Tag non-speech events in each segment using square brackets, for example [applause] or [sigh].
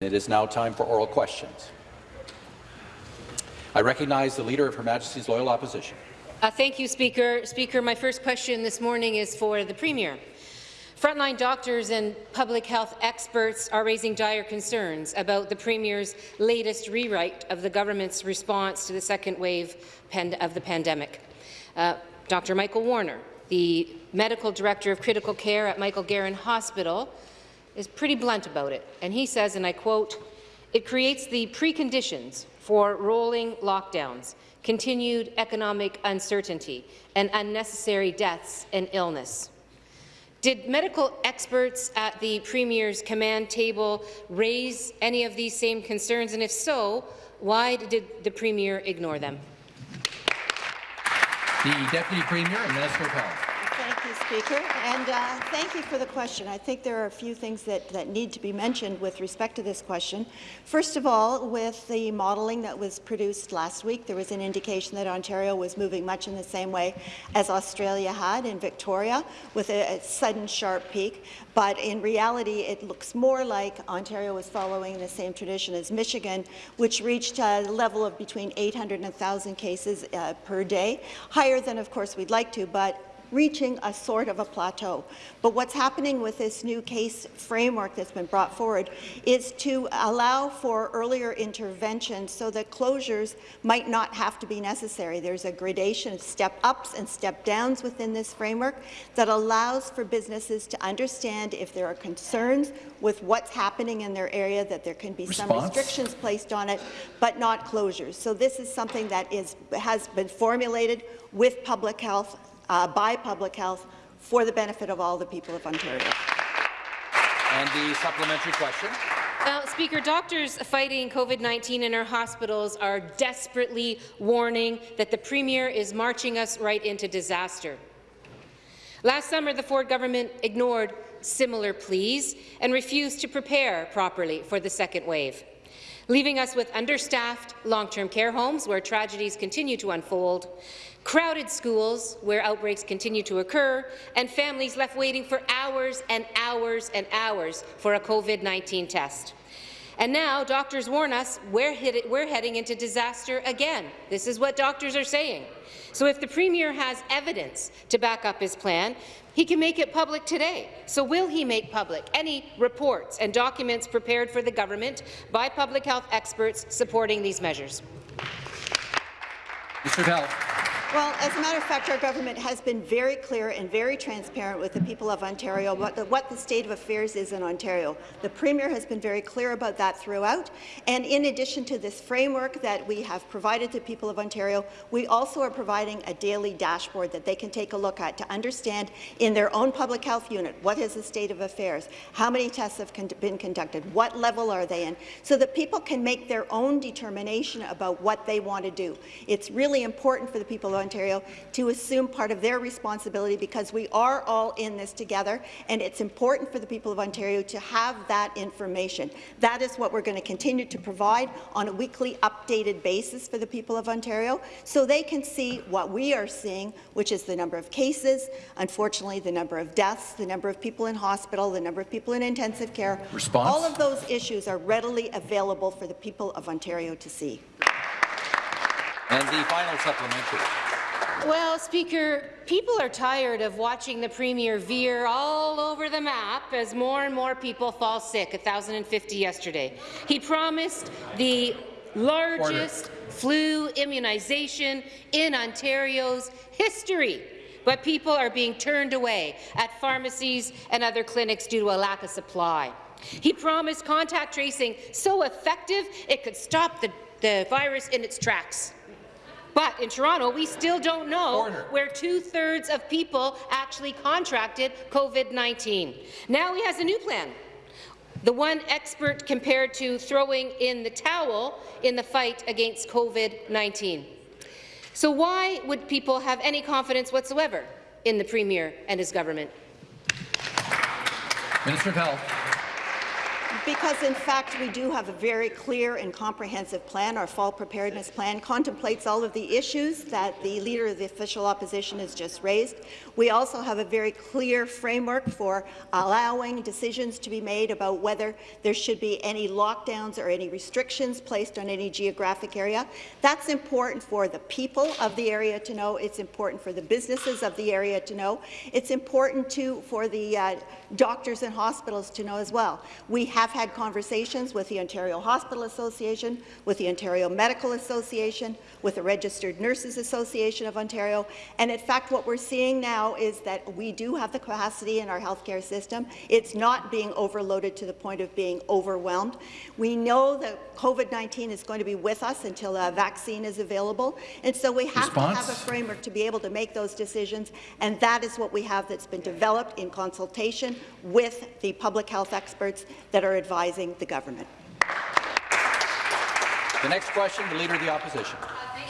It is now time for oral questions. I recognize the Leader of Her Majesty's Loyal Opposition. Uh, thank you, Speaker. Speaker, my first question this morning is for the Premier. Frontline doctors and public health experts are raising dire concerns about the Premier's latest rewrite of the government's response to the second wave of the pandemic. Uh, Dr. Michael Warner, the medical director of critical care at Michael Garron Hospital, is pretty blunt about it, and he says, and I quote, it creates the preconditions for rolling lockdowns, continued economic uncertainty, and unnecessary deaths and illness. Did medical experts at the Premier's command table raise any of these same concerns, and if so, why did the Premier ignore them? The Deputy Premier and Minister of Health. Speaker, and uh, thank you for the question. I think there are a few things that, that need to be mentioned with respect to this question. First of all, with the modelling that was produced last week, there was an indication that Ontario was moving much in the same way as Australia had in Victoria, with a, a sudden sharp peak. But in reality, it looks more like Ontario was following the same tradition as Michigan, which reached a level of between 800 and 1,000 cases uh, per day, higher than, of course, we'd like to, but reaching a sort of a plateau. But what's happening with this new case framework that's been brought forward is to allow for earlier intervention so that closures might not have to be necessary. There's a gradation, of step-ups and step-downs within this framework that allows for businesses to understand if there are concerns with what's happening in their area, that there can be Response? some restrictions placed on it, but not closures. So this is something that is, has been formulated with public health uh, by public health for the benefit of all the people of Ontario. And the supplementary question. Well, Speaker, doctors fighting COVID-19 in our hospitals are desperately warning that the Premier is marching us right into disaster. Last summer, the Ford government ignored similar pleas and refused to prepare properly for the second wave, leaving us with understaffed long-term care homes where tragedies continue to unfold, crowded schools where outbreaks continue to occur, and families left waiting for hours and hours and hours for a COVID-19 test. And now doctors warn us we're, we're, heading into disaster again. This is what doctors are saying. So if the Premier has evidence to back up his plan, he can make it public today. So will he make public any reports and documents prepared for the government by public health experts supporting these measures? Mr. Well, as a matter of fact, our government has been very clear and very transparent with the people of Ontario what the, what the state of affairs is in Ontario. The Premier has been very clear about that throughout. And in addition to this framework that we have provided to people of Ontario, we also are providing a daily dashboard that they can take a look at to understand in their own public health unit what is the state of affairs, how many tests have con been conducted, what level are they in, so that people can make their own determination about what they want to do. It's really important for the people of Ontario to assume part of their responsibility because we are all in this together, and it's important for the people of Ontario to have that information. That is what we're going to continue to provide on a weekly updated basis for the people of Ontario, so they can see what we are seeing, which is the number of cases, unfortunately the number of deaths, the number of people in hospital, the number of people in intensive care. Response? All of those issues are readily available for the people of Ontario to see. And the final supplementary. Well, Speaker, people are tired of watching the Premier veer all over the map as more and more people fall sick, 1,050 yesterday. He promised the largest Order. flu immunization in Ontario's history, but people are being turned away at pharmacies and other clinics due to a lack of supply. He promised contact tracing so effective it could stop the, the virus in its tracks. But in Toronto, we still don't know Order. where two-thirds of people actually contracted COVID-19. Now he has a new plan. The one expert compared to throwing in the towel in the fight against COVID-19. So why would people have any confidence whatsoever in the Premier and his government? Minister of Health. Because, in fact, we do have a very clear and comprehensive plan. Our fall preparedness plan contemplates all of the issues that the Leader of the Official Opposition has just raised. We also have a very clear framework for allowing decisions to be made about whether there should be any lockdowns or any restrictions placed on any geographic area. That's important for the people of the area to know. It's important for the businesses of the area to know. It's important, too, for the uh, doctors and hospitals to know as well. We have had conversations with the Ontario Hospital Association, with the Ontario Medical Association, with the Registered Nurses Association of Ontario, and in fact what we're seeing now is that we do have the capacity in our healthcare system. It's not being overloaded to the point of being overwhelmed. We know that COVID-19 is going to be with us until a vaccine is available, and so we have Response? to have a framework to be able to make those decisions, and that is what we have that's been developed in consultation with the public health experts that are advising the government. The next question, the Leader of the Opposition.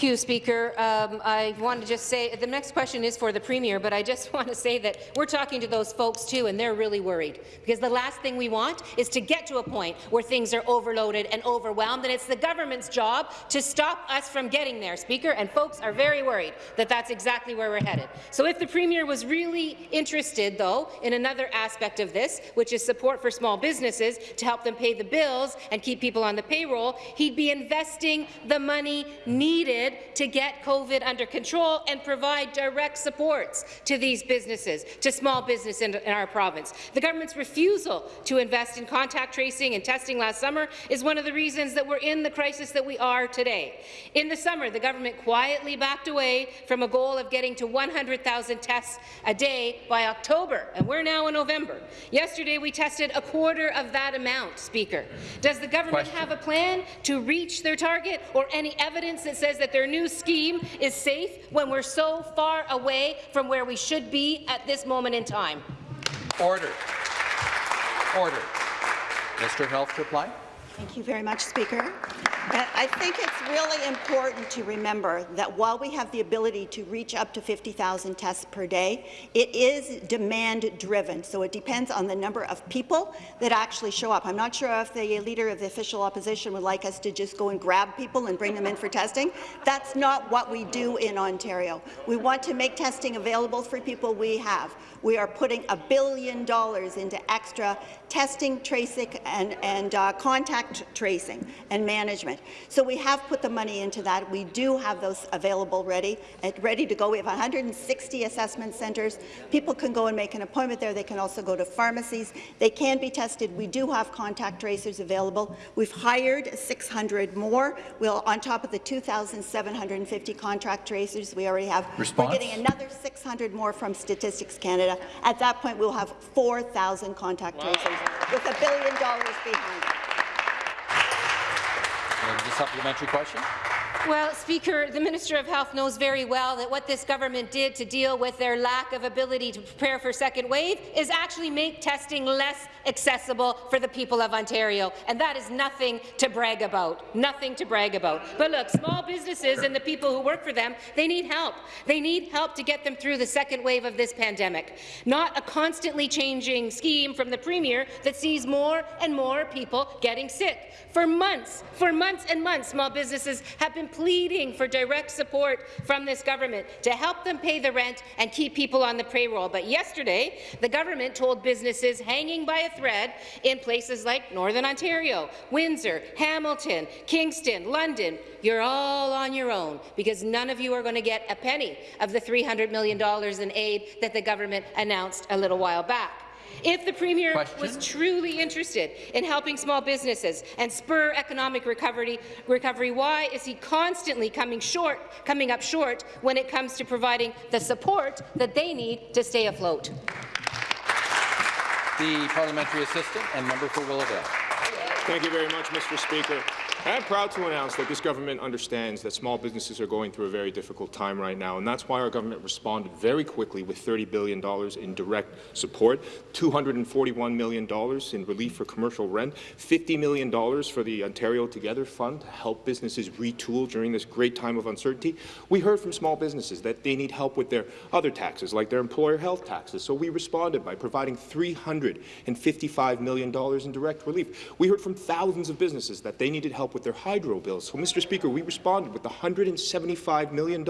Thank you, Speaker. Um, I want to just say the next question is for the Premier, but I just [laughs] want to say that we're talking to those folks too, and they're really worried because the last thing we want is to get to a point where things are overloaded and overwhelmed, and it's the government's job to stop us from getting there, Speaker. And folks are very worried that that's exactly where we're headed. So if the Premier was really interested, though, in another aspect of this, which is support for small businesses to help them pay the bills and keep people on the payroll, he'd be investing the money needed to get COVID under control and provide direct supports to these businesses, to small business in, in our province. The government's refusal to invest in contact tracing and testing last summer is one of the reasons that we're in the crisis that we are today. In the summer, the government quietly backed away from a goal of getting to 100,000 tests a day by October, and we're now in November. Yesterday, we tested a quarter of that amount, Speaker. Does the government Question. have a plan to reach their target or any evidence that says that their new scheme is safe when we're so far away from where we should be at this moment in time? Order. Order. Mr. Health reply. Thank you very much, Speaker. I think it's really important to remember that while we have the ability to reach up to 50,000 tests per day, it is demand-driven, so it depends on the number of people that actually show up. I'm not sure if the Leader of the Official Opposition would like us to just go and grab people and bring them in for testing. That's not what we do in Ontario. We want to make testing available for people we have. We are putting a billion dollars into extra testing, tracing, and, and uh, contact tracing and management. So we have put the money into that. We do have those available ready, ready to go. We have 160 assessment centres. People can go and make an appointment there. They can also go to pharmacies. They can be tested. We do have contact tracers available. We've hired 600 more. We'll, on top of the 2,750 contract tracers we already have, Response? we're getting another 600 more from Statistics Canada. At that point, we'll have 4,000 contact tracers with a billion dollars behind it. The supplementary question. Well, Speaker, the Minister of Health knows very well that what this government did to deal with their lack of ability to prepare for second wave is actually make testing less accessible for the people of Ontario, and that is nothing to brag about, nothing to brag about. But look, small businesses and the people who work for them, they need help. They need help to get them through the second wave of this pandemic, not a constantly changing scheme from the Premier that sees more and more people getting sick. For months, for months and months, small businesses have been pleading for direct support from this government to help them pay the rent and keep people on the payroll. But yesterday, the government told businesses hanging by a thread in places like Northern Ontario, Windsor, Hamilton, Kingston, London, you're all on your own because none of you are going to get a penny of the $300 million in aid that the government announced a little while back. If the Premier Question? was truly interested in helping small businesses and spur economic recovery, recovery, why is he constantly coming short, coming up short when it comes to providing the support that they need to stay afloat? The parliamentary assistant and member for Willowdale. Thank you very much, Mr. Speaker. I'm proud to announce that this government understands that small businesses are going through a very difficult time right now, and that's why our government responded very quickly with $30 billion in direct support, $241 million in relief for commercial rent, $50 million for the Ontario Together Fund to help businesses retool during this great time of uncertainty. We heard from small businesses that they need help with their other taxes, like their employer health taxes, so we responded by providing $355 million in direct relief. We heard from thousands of businesses that they needed help with their hydro bills. So, Mr. Speaker, we responded with $175 million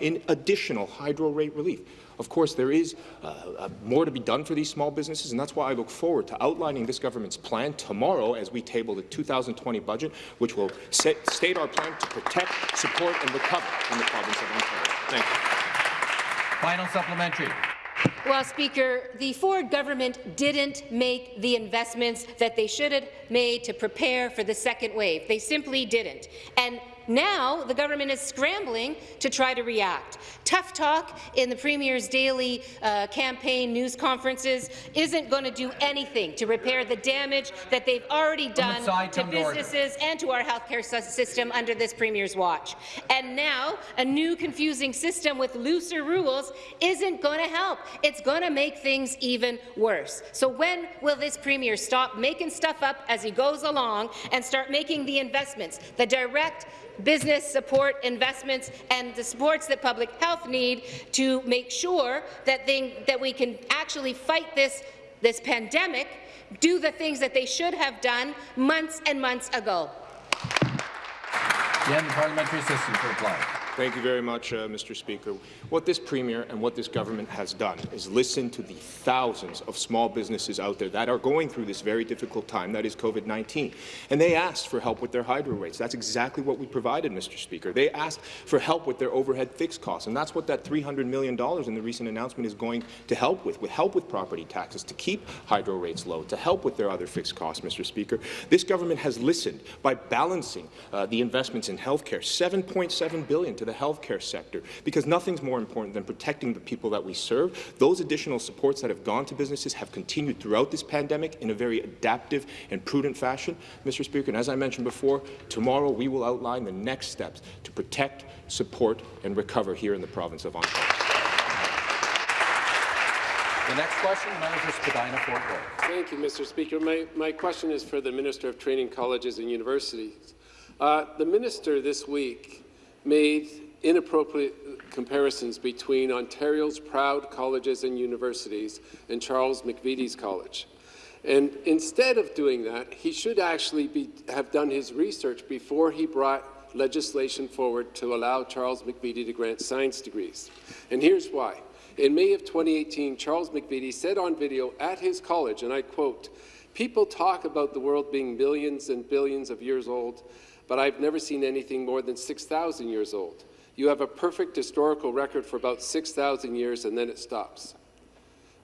in additional hydro rate relief. Of course, there is uh, uh, more to be done for these small businesses, and that's why I look forward to outlining this government's plan tomorrow as we table the 2020 budget, which will set, state our plan to protect, support, and recover in the province of Ontario. Thank you. Final supplementary. Well, Speaker, the Ford government didn't make the investments that they should have made to prepare for the second wave. They simply didn't. And now the government is scrambling to try to react. Tough talk in the Premier's daily uh, campaign news conferences isn't going to do anything to repair the damage that they've already done to businesses and to our healthcare sys- system under this Premier's watch. And now a new confusing system with looser rules isn't going to help. It's going to make things even worse. So when will this Premier stop making stuff up as he goes along and start making the investments, the direct business support investments and the supports that public health need to make sure that, that we can actually fight this, this pandemic, do the things that they should have done months and months ago. Parliamentary. Thank you very much, uh, Mr. Speaker. What this Premier and what this government has done is listen to the thousands of small businesses out there that are going through this very difficult time, that is COVID-19. And they asked for help with their hydro rates. That's exactly what we provided, Mr. Speaker. They asked for help with their overhead fixed costs, and that's what that $300 million in the recent announcement is going to help with, with help with property taxes, to keep hydro rates low, to help with their other fixed costs, Mr. Speaker. This government has listened by balancing uh, the investments in healthcare, $7.7 billion to the healthcare sector, because nothing's more important than protecting the people that we serve. Those additional supports that have gone to businesses have continued throughout this pandemic in a very adaptive and prudent fashion, Mr. Speaker. And as I mentioned before, tomorrow we will outline the next steps to protect, support, and recover here in the province of Ontario. The next question, the member for Spadina Fort York. Thank you, Mr. Speaker. My, my question is for the Minister of Training Colleges and Universities. Uh, the minister this week made inappropriate comparisons between Ontario's proud colleges and universities and Charles McVety's college. And instead of doing that, he should actually be, have done his research before he brought legislation forward to allow Charles McVety to grant science degrees. And here's why. In May of 2018, Charles McVety said on video at his college, and I quote, People talk about the world being billions and billions of years old, but I've never seen anything more than 6,000 years old. You have a perfect historical record for about 6,000 years, and then it stops.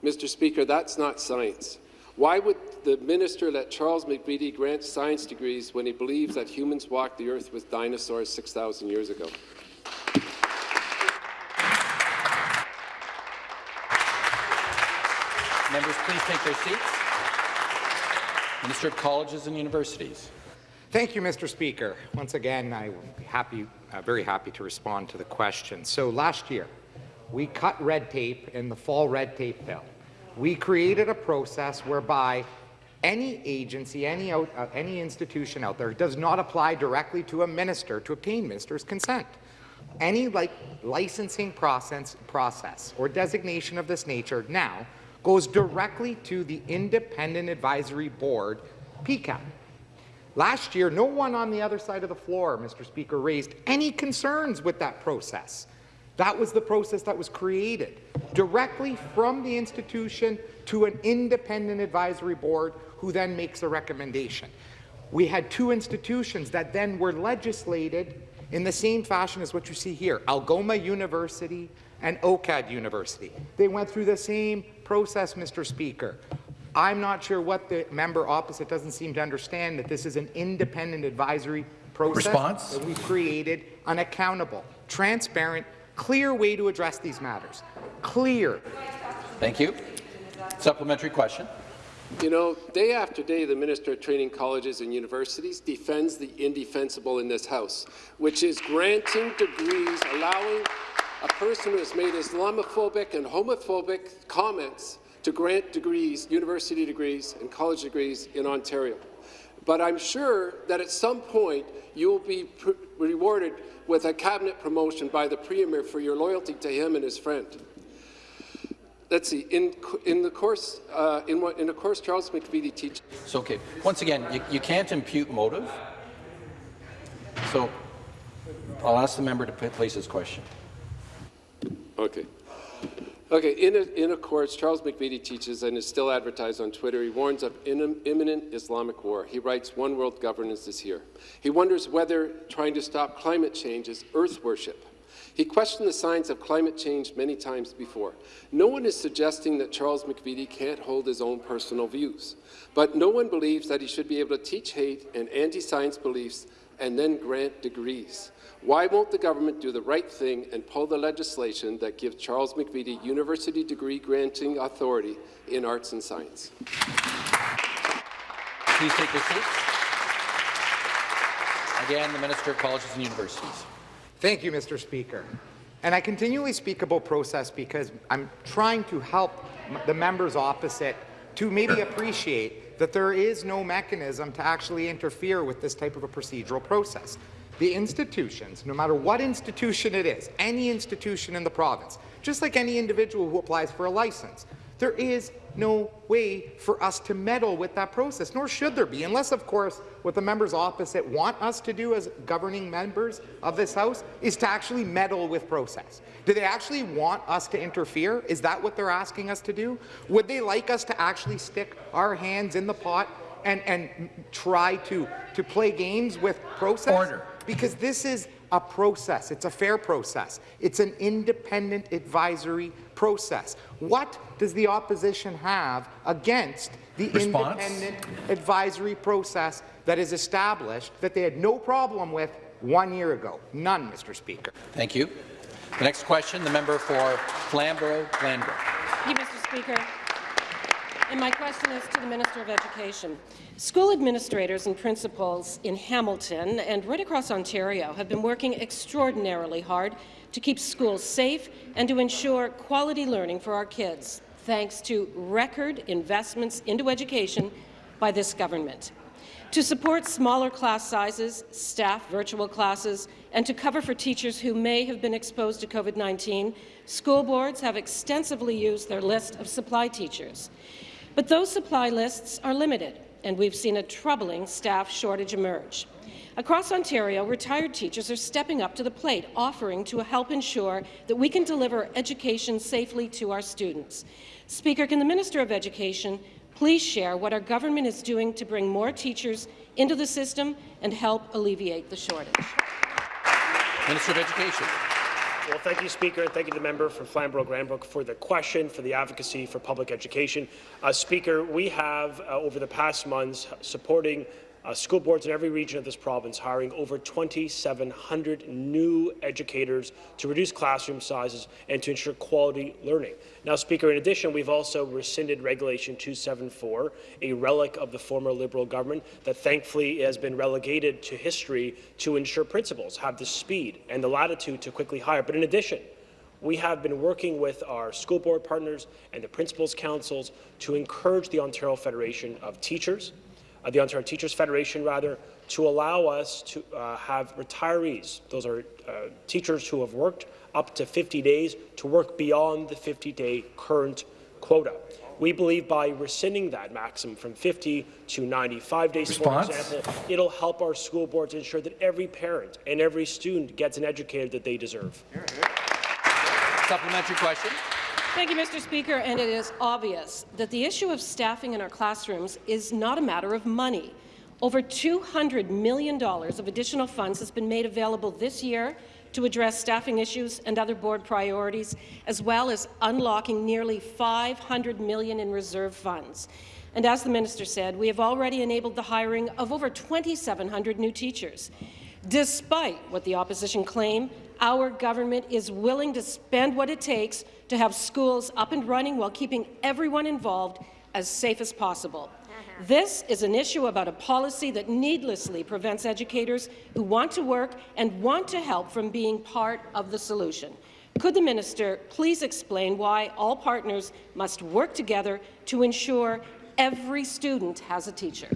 Mr. Speaker, that's not science. Why would the minister let Charles McVety grant science degrees when he believes that humans walked the earth with dinosaurs 6,000 years ago? Members, please take their seats. Minister of Colleges and Universities. Thank you, Mr. Speaker. Once again, I'm happy, uh, very happy to respond to the question. So last year, we cut red tape in the fall red tape bill. We created a process whereby any agency, any, out, uh, any institution out there does not apply directly to a minister to obtain minister's consent. Any like licensing process, process or designation of this nature now goes directly to the Independent Advisory Board, PEQAB. Last year, no one on the other side of the floor, Mr. Speaker, raised any concerns with that process. That was the process that was created directly from the institution to an independent advisory board who then makes a recommendation. We had two institutions that then were legislated in the same fashion as what you see here, Algoma University and OCAD University. They went through the same process, Mr. Speaker. I'm not sure what the member opposite doesn't seem to understand, that this is an independent advisory process Response? that we've created, an accountable, transparent, clear way to address these matters. Clear. Thank you. Supplementary question. You know, day after day, the Minister of Training Colleges and Universities defends the indefensible in this House, which is granting degrees, allowing a person who has made Islamophobic and homophobic comments to grant degrees, university degrees and college degrees in Ontario. But I'm sure that at some point you will be rewarded with a cabinet promotion by the Premier for your loyalty to him and his friend let's see, in, in the course, uh, in, what, in the course Charles McVety teaches. So, okay, once again, you, you can't impute motive. So I'll ask the member to place his question. Okay. Okay, in a, in Charles McVety teaches and is still advertised on Twitter. He warns of imminent Islamic war. He writes, One world governance is here. He wonders whether trying to stop climate change is earth worship. He questioned the science of climate change many times before. No one is suggesting that Charles McVety can't hold his own personal views, but no one believes that he should be able to teach hate and anti-science beliefs and then grant degrees. Why won't the government do the right thing and pull the legislation that gives Charles McVety university degree granting authority in arts and science? Please take your seats. Again, the Minister of Colleges and Universities. Thank you, Mr. Speaker. And I continually speak about process because I'm trying to help the members opposite to maybe appreciate that there is no mechanism to actually interfere with this type of a procedural process. The institutions, no matter what institution it is, any institution in the province, just like any individual who applies for a license, there is no way for us to meddle with that process, nor should there be, unless, of course, what the members opposite want us to do as governing members of this House is to actually meddle with process. Do they actually want us to interfere? Is that what they're asking us to do? Would they like us to actually stick our hands in the pot and, and try to, to play games with process? Order. Because this is a process. It's a fair process. It's an independent advisory process. What does the opposition have against the Response? independent advisory process that is established that they had no problem with one year ago? None, Mr. Speaker. Thank you. The next question, the member for Flamborough-Glanbrook. Thank you, Mr. Speaker. And my question is to the Minister of Education. School administrators and principals in Hamilton and right across Ontario have been working extraordinarily hard to keep schools safe and to ensure quality learning for our kids, thanks to record investments into education by this government. To support smaller class sizes, staff virtual classes, and to cover for teachers who may have been exposed to COVID-19, school boards have extensively used their list of supply teachers. But those supply lists are limited, and we've seen a troubling staff shortage emerge. Across Ontario, retired teachers are stepping up to the plate, offering to help ensure that we can deliver education safely to our students. Speaker, can the Minister of Education please share what our government is doing to bring more teachers into the system and help alleviate the shortage? Minister of Education. Well, thank you, Speaker, and thank you to the member for Flamborough-Glanbrook for the question, for the advocacy for public education. Uh, Speaker, we have, uh, over the past months, supporting uh, school boards in every region of this province hiring over 2,700 new educators to reduce classroom sizes and to ensure quality learning. Now, Speaker, in addition, we've also rescinded Regulation 274, a relic of the former Liberal government that thankfully has been relegated to history to ensure principals have the speed and the latitude to quickly hire. But in addition, we have been working with our school board partners and the principals' councils to encourage the Ontario Federation of Teachers uh, the Ontario Teachers Federation, rather, to allow us to uh, have retirees, those are uh, teachers who have worked up to 50 days, to work beyond the 50-day current quota. We believe by rescinding that maximum from 50 to 95 days, Response? for example, it'll help our school boards ensure that every parent and every student gets an educator that they deserve. Supplementary question. Thank you, Mr. Speaker. And it is obvious that the issue of staffing in our classrooms is not a matter of money. Over $200 million of additional funds has been made available this year to address staffing issues and other board priorities, as well as unlocking nearly 500 million in reserve funds. And as the minister said, we have already enabled the hiring of over 2,700 new teachers. Despite what the opposition claim, our government is willing to spend what it takes to have schools up and running while keeping everyone involved as safe as possible. Uh-huh. This is an issue about a policy that needlessly prevents educators who want to work and want to help from being part of the solution. Could the minister please explain why all partners must work together to ensure every student has a teacher?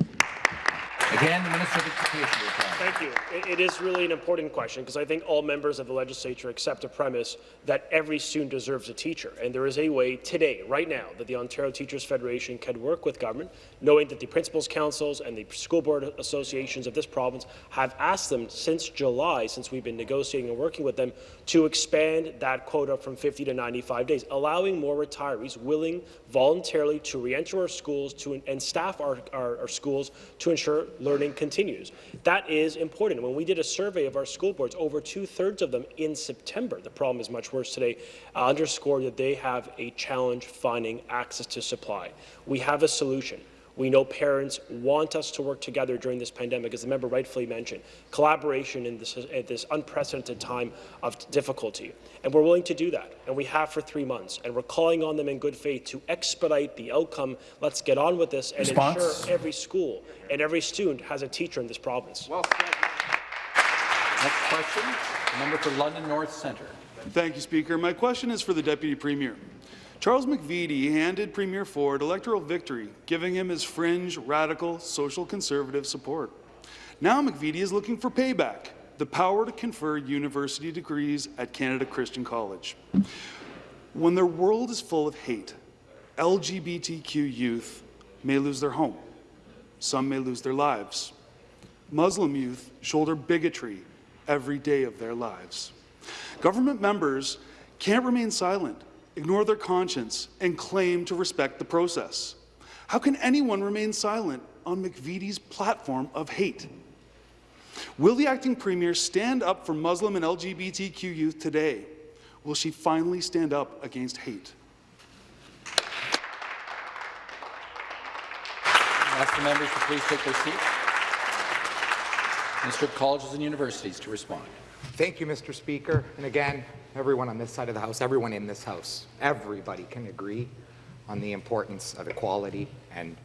Again, the Minister of Education. Thank you. It, it is really an important question because I think all members of the legislature accept the premise that every student deserves a teacher. And there is a way today, right now, that the Ontario Teachers Federation can work with government, knowing that the principals' councils and the school board associations of this province have asked them since July, since we've been negotiating and working with them, to expand that quota from 50 to 95 days, allowing more retirees willing voluntarily to re-enter our schools to, and staff our, our, our schools to ensure learning continues. That is important. When we did a survey of our school boards, over two-thirds of them in September, the problem is much worse today, underscored that they have a challenge finding access to supply. We have a solution. We know parents want us to work together during this pandemic, as the member rightfully mentioned, collaboration in this, at this unprecedented time of difficulty. And we're willing to do that, and we have for three months. And we're calling on them in good faith to expedite the outcome. Let's get on with this and Response? ensure every school and every student has a teacher in this province. Well said. Next question, member for London North Centre. Thank you, Speaker. My question is for the Deputy Premier. Charles McVety handed Premier Ford electoral victory, giving him his fringe, radical, social conservative support. Now McVety is looking for payback, the power to confer university degrees at Canada Christian College. When their world is full of hate, LGBTQ youth may lose their home. Some may lose their lives. Muslim youth shoulder bigotry every day of their lives. Government members can't remain silent, ignore their conscience, and claim to respect the process. How can anyone remain silent on McVety's platform of hate? Will the acting premier stand up for Muslim and LGBTQ youth today? Will she finally stand up against hate? Ask the members to please take their seats. Minister of Colleges and Universities to respond. Thank you, Mr. Speaker. And again, everyone on this side of the House, everyone in this House, everybody can agree on the importance of equality and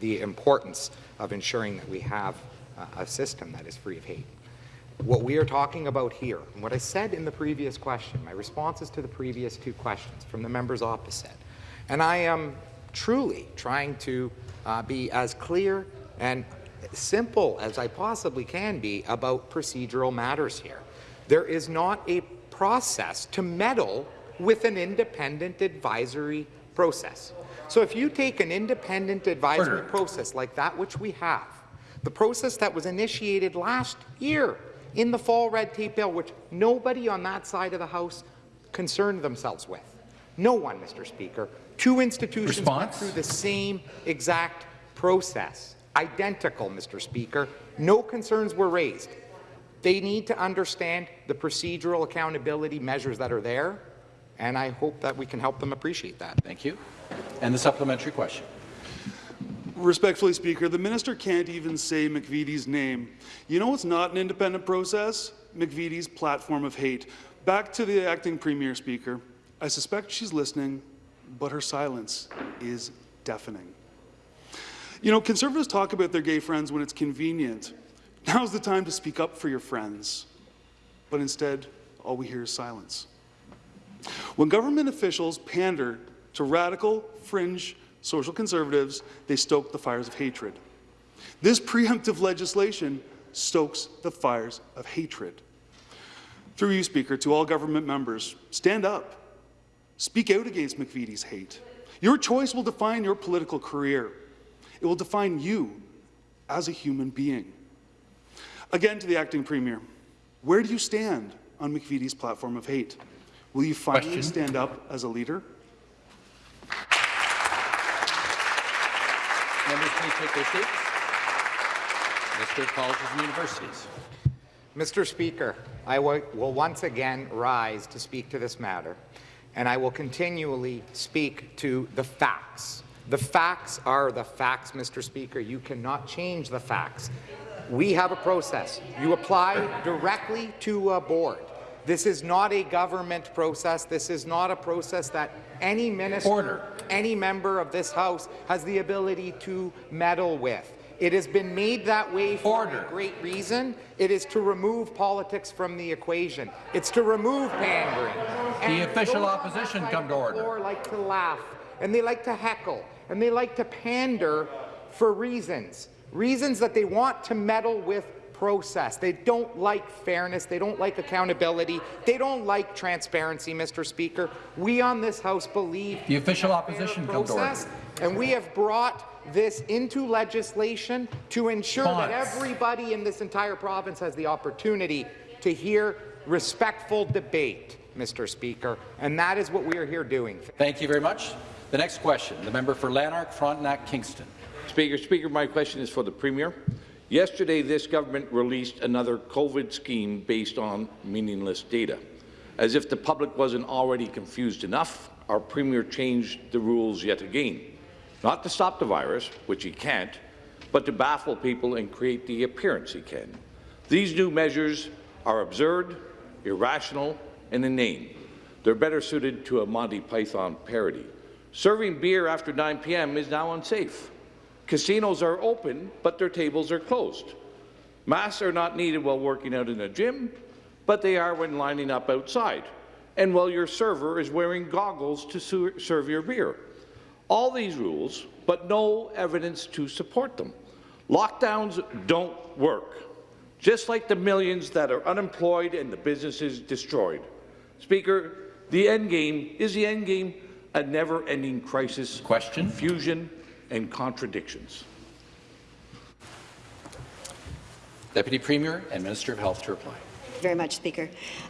the importance of ensuring that we have uh, a system that is free of hate. What we are talking about here, and what I said in the previous question, my responses to the previous two questions from the members opposite, and I am truly trying to uh, be as clear and simple as I possibly can be about procedural matters here. There is not a process to meddle with an independent advisory process. So if you take an independent advisory Order. process like that which we have, the process that was initiated last year in the fall red tape bill, which nobody on that side of the House concerned themselves with. No one, Mr. Speaker. Two institutions went through the same exact process. Identical, Mr. Speaker. No concerns were raised. They need to understand the procedural accountability measures that are there, and I hope that we can help them appreciate that. Thank you. And the supplementary question. Respectfully, Speaker, the minister can't even say McVety's name. You know what's not an independent process? McVety's platform of hate. Back to the acting premier, Speaker. I suspect she's listening, but her silence is deafening. You know, conservatives talk about their gay friends when it's convenient. Now's the time to speak up for your friends. But instead, all we hear is silence. When government officials pander to radical, fringe social conservatives, they stoke the fires of hatred. This preemptive legislation stokes the fires of hatred. Through you, Speaker, to all government members, stand up. Speak out against McVety's hate. Your choice will define your political career. It will define you as a human being. Again, to the acting premier, where do you stand on McVety's platform of hate? Will you finally Question. stand up as a leader? Members, please take their seats. Minister of Colleges and Universities. Mr. Speaker, I will once again rise to speak to this matter, and I will continually speak to the facts. The facts are the facts, Mr. Speaker. You cannot change the facts. We have a process. You apply directly to a board. This is not a government process. This is not a process that any minister, Order. any member of this House has the ability to meddle with. It has been made that way for Order. a great reason. It is to remove politics from the equation. It's to remove pandering. And official opposition come to order. floor like to laugh, and they like to heckle, and they like to pander for reasons. Reasons that they want to meddle with process. They don't like fairness. They don't like accountability. They don't like transparency, Mr. Speaker. We on this House believe The official in opposition process, and we have brought this into legislation to ensure that everybody in this entire province has the opportunity to hear respectful debate, Mr. Speaker, and that is what we are here doing. Thank you very much. The next question, the member for Lanark, Frontenac, Kingston. Speaker, Speaker, my question is for the Premier. Yesterday, this government released another COVID scheme based on meaningless data. As if the public wasn't already confused enough, our Premier changed the rules yet again. Not to stop the virus, which he can't, but to baffle people and create the appearance he can. These new measures are absurd, irrational, and inane. They're better suited to a Monty Python parody. Serving beer after 9 p.m. is now unsafe. Casinos are open, but their tables are closed. Masks are not needed while working out in a gym, but they are when lining up outside, and while your server is wearing goggles to serve your beer. All these rules, but no evidence to support them. Lockdowns don't work, just like the millions that are unemployed and the businesses destroyed. Speaker, the end game is the end game a never-ending crisis, Question. confusion, and contradictions. Deputy Premier and Minister of Health to reply. very much, Speaker.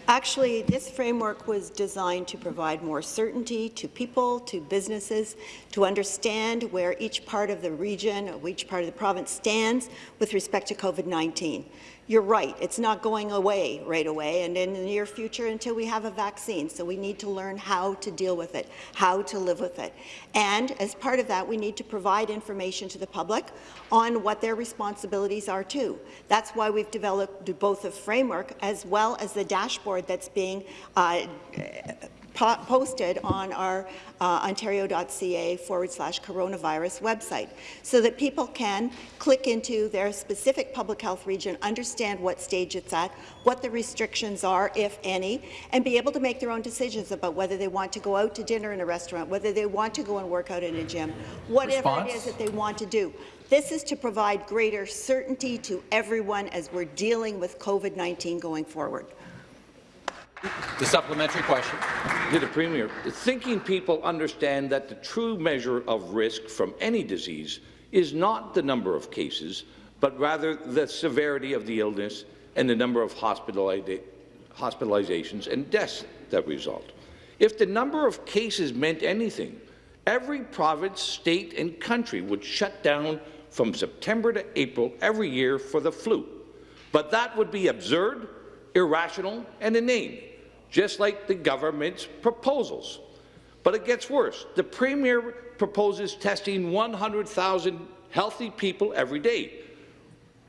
Actually, this framework was designed to provide more certainty to people, to businesses, to understand where each part of the region, or each part of the province stands with respect to COVID-19. You're right, it's not going away right away and in the near future until we have a vaccine, so we need to learn how to deal with it, how to live with it. And as part of that, we need to provide information to the public on what their responsibilities are too. That's why we've developed both a framework as well as the dashboard that's being uh, po- posted on our uh, ontario.ca forward slash coronavirus website so that people can click into their specific public health region, understand what stage it's at, what the restrictions are, if any, and be able to make their own decisions about whether they want to go out to dinner in a restaurant, whether they want to go and work out in a gym, whatever Response? it is that they want to do. This is to provide greater certainty to everyone as we're dealing with COVID-19 going forward. The supplementary question. To the Premier, thinking people understand that the true measure of risk from any disease is not the number of cases, but rather the severity of the illness and the number of hospitalizations and deaths that result. If the number of cases meant anything, every province, state and country would shut down from September to April every year for the flu. But that would be absurd, irrational and inane just like the government's proposals. But it gets worse. The Premier proposes testing 100,000 healthy people every day,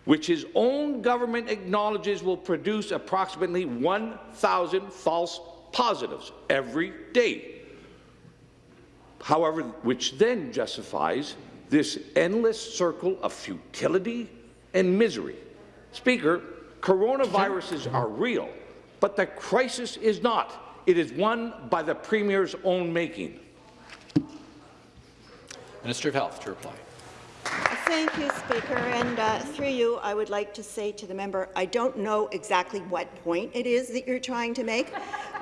which his own government acknowledges will produce approximately 1,000 false positives every day. However, which then justifies this endless circle of futility and misery. Speaker, coronaviruses are real, but the crisis is not. It is one by the Premier's own making. Minister of Health to reply. Thank you, Speaker. And uh, through you, I would like to say to the member, I don't know exactly what point it is that you're trying to make,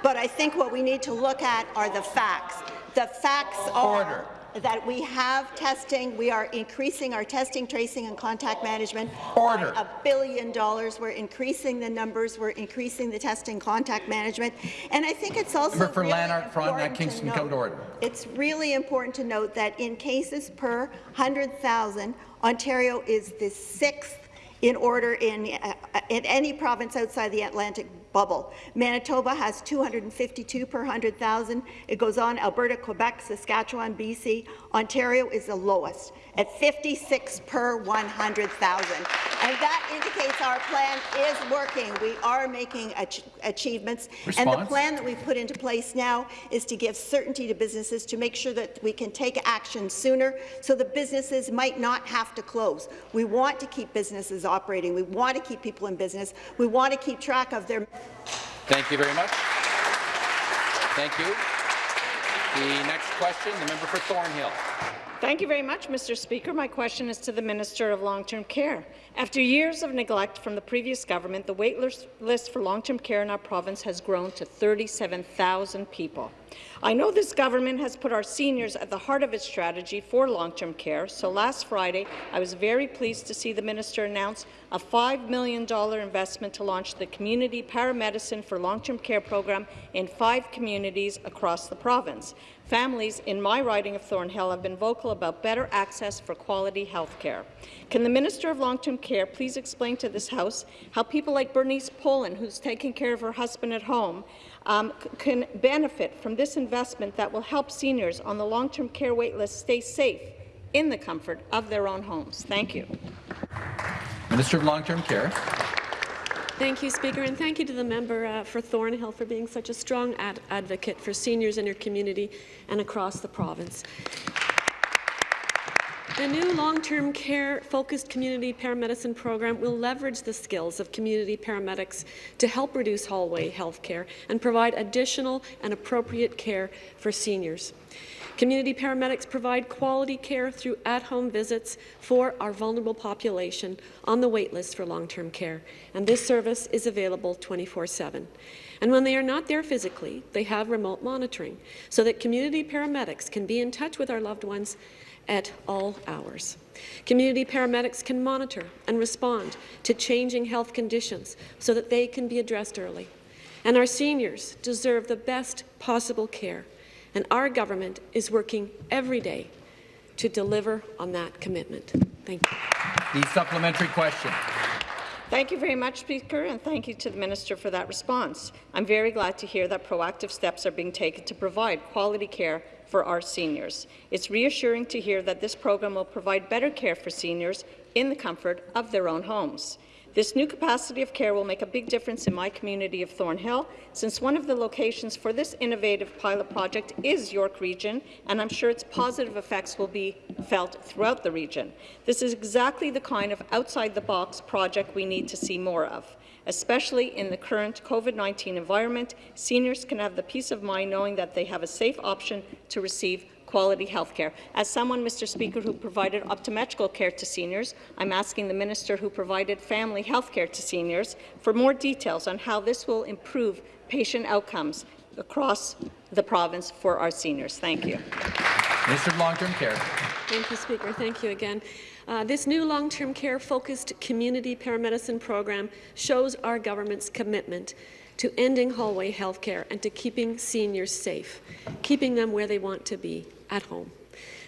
but I think what we need to look at are the facts. The facts are Order. That we have testing, we are increasing our testing, tracing and contact management Order. by a billion dollars. We're increasing the numbers, we're increasing the testing, contact management. And I think it's also Member for really Lanark, Frontenac, important to Kingston, come to note- order. it's really important to note that in cases per 100,000, Ontario is the sixth in order in, uh, in any province outside the Atlantic bubble. Manitoba has 252 per 100,000. It goes on, Alberta, Quebec, Saskatchewan, BC. Ontario is the lowest at 56 per 100,000. And that indicates our plan is working. We are making ach achievements. And the plan that we've put into place now is to give certainty to businesses to make sure that we can take action sooner so the businesses might not have to close. We want to keep businesses operating. We want to keep people in business. We want to keep track of their Thank you very much. Thank you. The next question, the member for Thornhill. Thank you very much, Mr. Speaker. My question is to the Minister of Long-Term Care. After years of neglect from the previous government, the wait list for long-term care in our province has grown to 37,000 people. I know this government has put our seniors at the heart of its strategy for long-term care, so last Friday I was very pleased to see the minister announce a $5 million investment to launch the Community Paramedicine for Long-Term Care program in five communities across the province. Families in my riding of Thornhill have been vocal about better access for quality health care. Can the Minister of Long-Term Care please explain to this House how people like Bernice Poland, who's taking care of her husband at home, um, can benefit from this investment that will help seniors on the long-term care waitlist stay safe in the comfort of their own homes? Thank you. Minister of Long-Term Care. Thank you, Speaker, and thank you to the member uh, for Thornhill for being such a strong ad advocate for seniors in your community and across the province. The new long-term care focused community paramedicine program will leverage the skills of community paramedics to help reduce hallway health care and provide additional and appropriate care for seniors. Community paramedics provide quality care through at-home visits for our vulnerable population on the waitlist for long-term care, and this service is available 24-7. And when they are not there physically, they have remote monitoring so that community paramedics can be in touch with our loved ones at all hours. Community paramedics can monitor and respond to changing health conditions so that they can be addressed early. And our seniors deserve the best possible care, and our government is working every day to deliver on that commitment. Thank you. The supplementary question. Thank you very much, Speaker, and thank you to the Minister for that response. I'm very glad to hear that proactive steps are being taken to provide quality care for our seniors. It's reassuring to hear that this program will provide better care for seniors in the comfort of their own homes. This new capacity of care will make a big difference in my community of Thornhill, since one of the locations for this innovative pilot project is York Region, and I'm sure its positive effects will be felt throughout the region. This is exactly the kind of outside-the-box project we need to see more of. Especially in the current COVID-19 environment, seniors can have the peace of mind knowing that they have a safe option to receive quality health care. As someone, Mr. Speaker, who provided optometrical care to seniors, I'm asking the minister who provided family health care to seniors for more details on how this will improve patient outcomes across the province for our seniors. Thank you. Minister of Long-Term Care. Thank you, Speaker. Thank you again. Uh, this new long-term care-focused community paramedicine program shows our government's commitment to ending hallway health care and to keeping seniors safe, keeping them where they want to be, at home.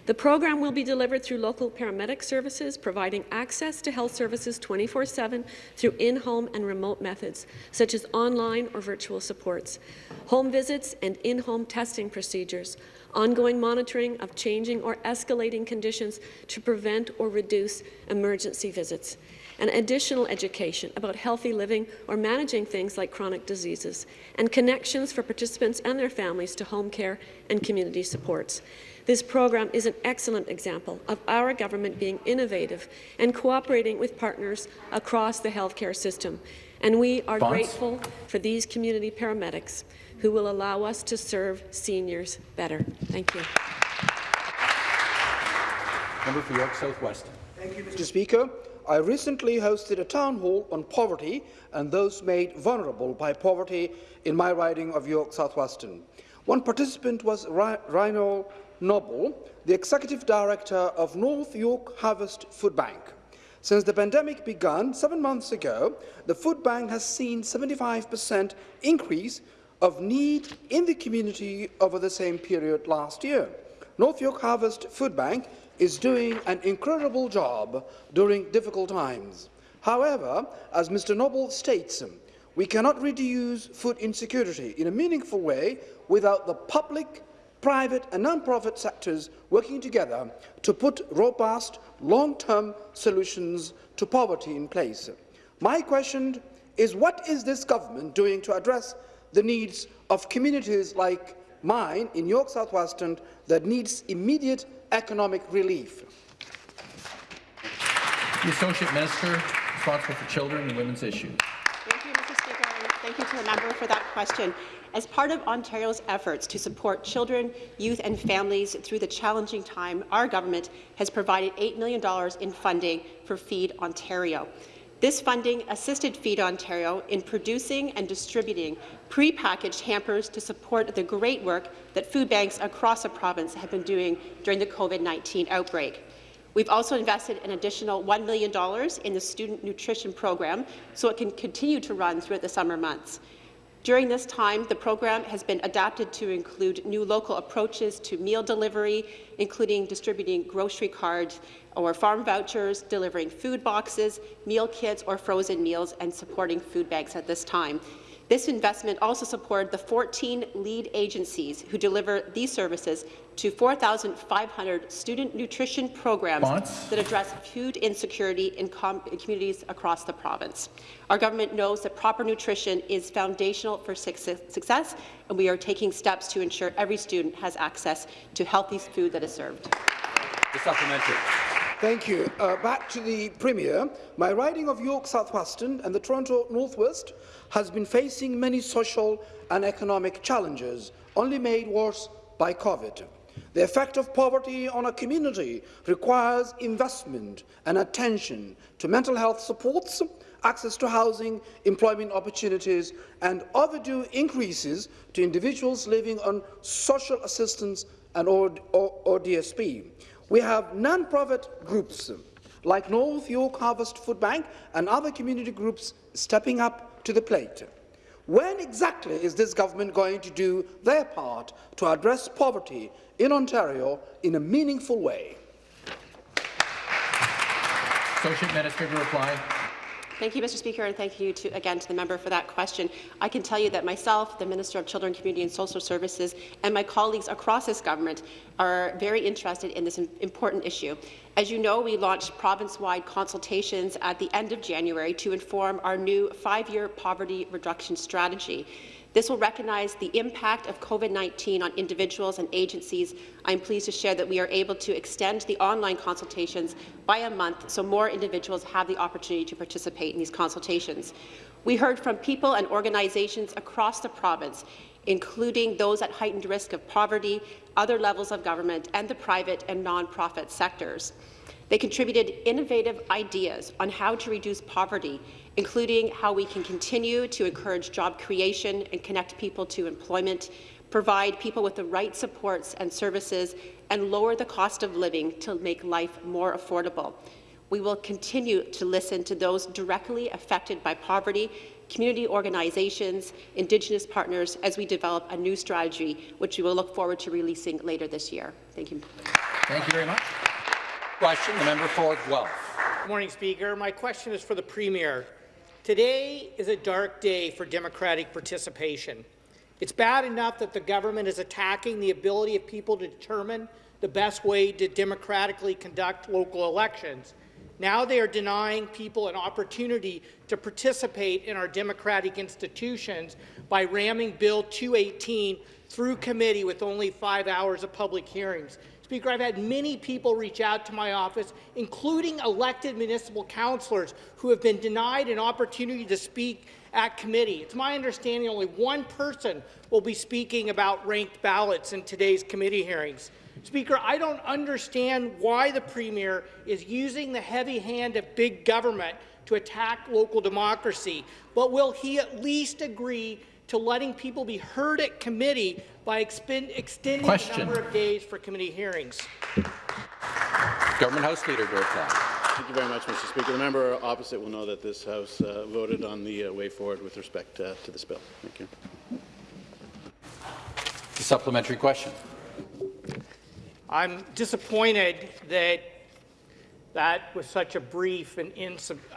The program will be delivered through local paramedic services, providing access to health services 24-7 through in-home and remote methods, such as online or virtual supports, home visits and in-home testing procedures, ongoing monitoring of changing or escalating conditions to prevent or reduce emergency visits, and additional education about healthy living or managing things like chronic diseases, and connections for participants and their families to home care and community supports. This program is an excellent example of our government being innovative and cooperating with partners across the healthcare system. And we are Bonds? grateful for these community paramedics who will allow us to serve seniors better. Thank you. Member for York South-Weston. Thank you, Mr. Speaker. I recently hosted a town hall on poverty and those made vulnerable by poverty in my riding of York South-Weston. One participant was Ryan Noble, the Executive Director of North York Harvest Food Bank. Since the pandemic began seven months ago, the food bank has seen 75% increase of need in the community over the same period last year. North York Harvest Food Bank is doing an incredible job during difficult times. However, as Mr Noble states, We cannot reduce food insecurity in a meaningful way without the public, private and non-profit sectors working together to put robust, long-term solutions to poverty in place. My question is what is this government doing to address the needs of communities like mine in York South-Weston that needs immediate economic relief? The Associate Minister responsible for children and women's issues. Thank you, Mr. Speaker, and thank you to the member for that question. As part of Ontario's efforts to support children, youth and families through the challenging time, our government has provided $8 million in funding for Feed Ontario. This funding assisted Feed Ontario in producing and distributing pre-packaged hampers to support the great work that food banks across the province have been doing during the COVID-19 outbreak. We've also invested an additional $1 million in the student nutrition program so it can continue to run throughout the summer months. During this time, the program has been adapted to include new local approaches to meal delivery, including distributing grocery cards or farm vouchers, delivering food boxes, meal kits or frozen meals, and supporting food banks at this time. This investment also supported the 14 lead agencies who deliver these services to 4,500 student nutrition programs Response? that address food insecurity in, in communities across the province. Our government knows that proper nutrition is foundational for success, and we are taking steps to ensure every student has access to healthy food that is served. The supplementary. Thank you. Uh, back to the Premier. My riding of York South-Weston and the Toronto Northwest has been facing many social and economic challenges, only made worse by COVID. The effect of poverty on a community requires investment and attention to mental health supports, access to housing, employment opportunities, and overdue increases to individuals living on social assistance and or, DSP. We have non-profit groups like North York Harvest Food Bank and other community groups stepping up to the plate. When exactly is this government going to do their part to address poverty in Ontario in a meaningful way? Associate Minister to reply. Thank you, Mr. Speaker, and thank you to, again to the member for that question. I can tell you that myself, the Minister of Children, Community and Social Services, and my colleagues across this government are very interested in this important issue. As you know, we launched province-wide consultations at the end of January to inform our new five-year poverty reduction strategy. This will recognize the impact of COVID-19 on individuals and agencies. I'm pleased to share that we are able to extend the online consultations by a month so more individuals have the opportunity to participate in these consultations. We heard from people and organizations across the province, including those at heightened risk of poverty, other levels of government, and the private and non-profit sectors. They contributed innovative ideas on how to reduce poverty including how we can continue to encourage job creation and connect people to employment, provide people with the right supports and services, and lower the cost of living to make life more affordable. We will continue to listen to those directly affected by poverty, community organizations, Indigenous partners, as we develop a new strategy, which we will look forward to releasing later this year. Thank you. Thank you very much. Question, the member for Guelph. Good morning, Speaker. My question is for the Premier. Today is a dark day for democratic participation. It's bad enough that the government is attacking the ability of people to determine the best way to democratically conduct local elections. Now they are denying people an opportunity to participate in our democratic institutions by ramming Bill 218 through committee with only five hours of public hearings. Speaker, I've had many people reach out to my office, including elected municipal councillors who have been denied an opportunity to speak at committee. It's my understanding only one person will be speaking about ranked ballots in today's committee hearings. Speaker, I don't understand why the Premier is using the heavy hand of big government to attack local democracy, but will he at least agree to letting people be heard at committee by extending Question. the number of days for committee hearings. Government House Leader to. Thank you very much, Mr. Speaker. The member opposite will know that this House uh, voted on the uh, way forward with respect uh, to this bill. Thank you. The supplementary question. I'm disappointed that that was such a brief and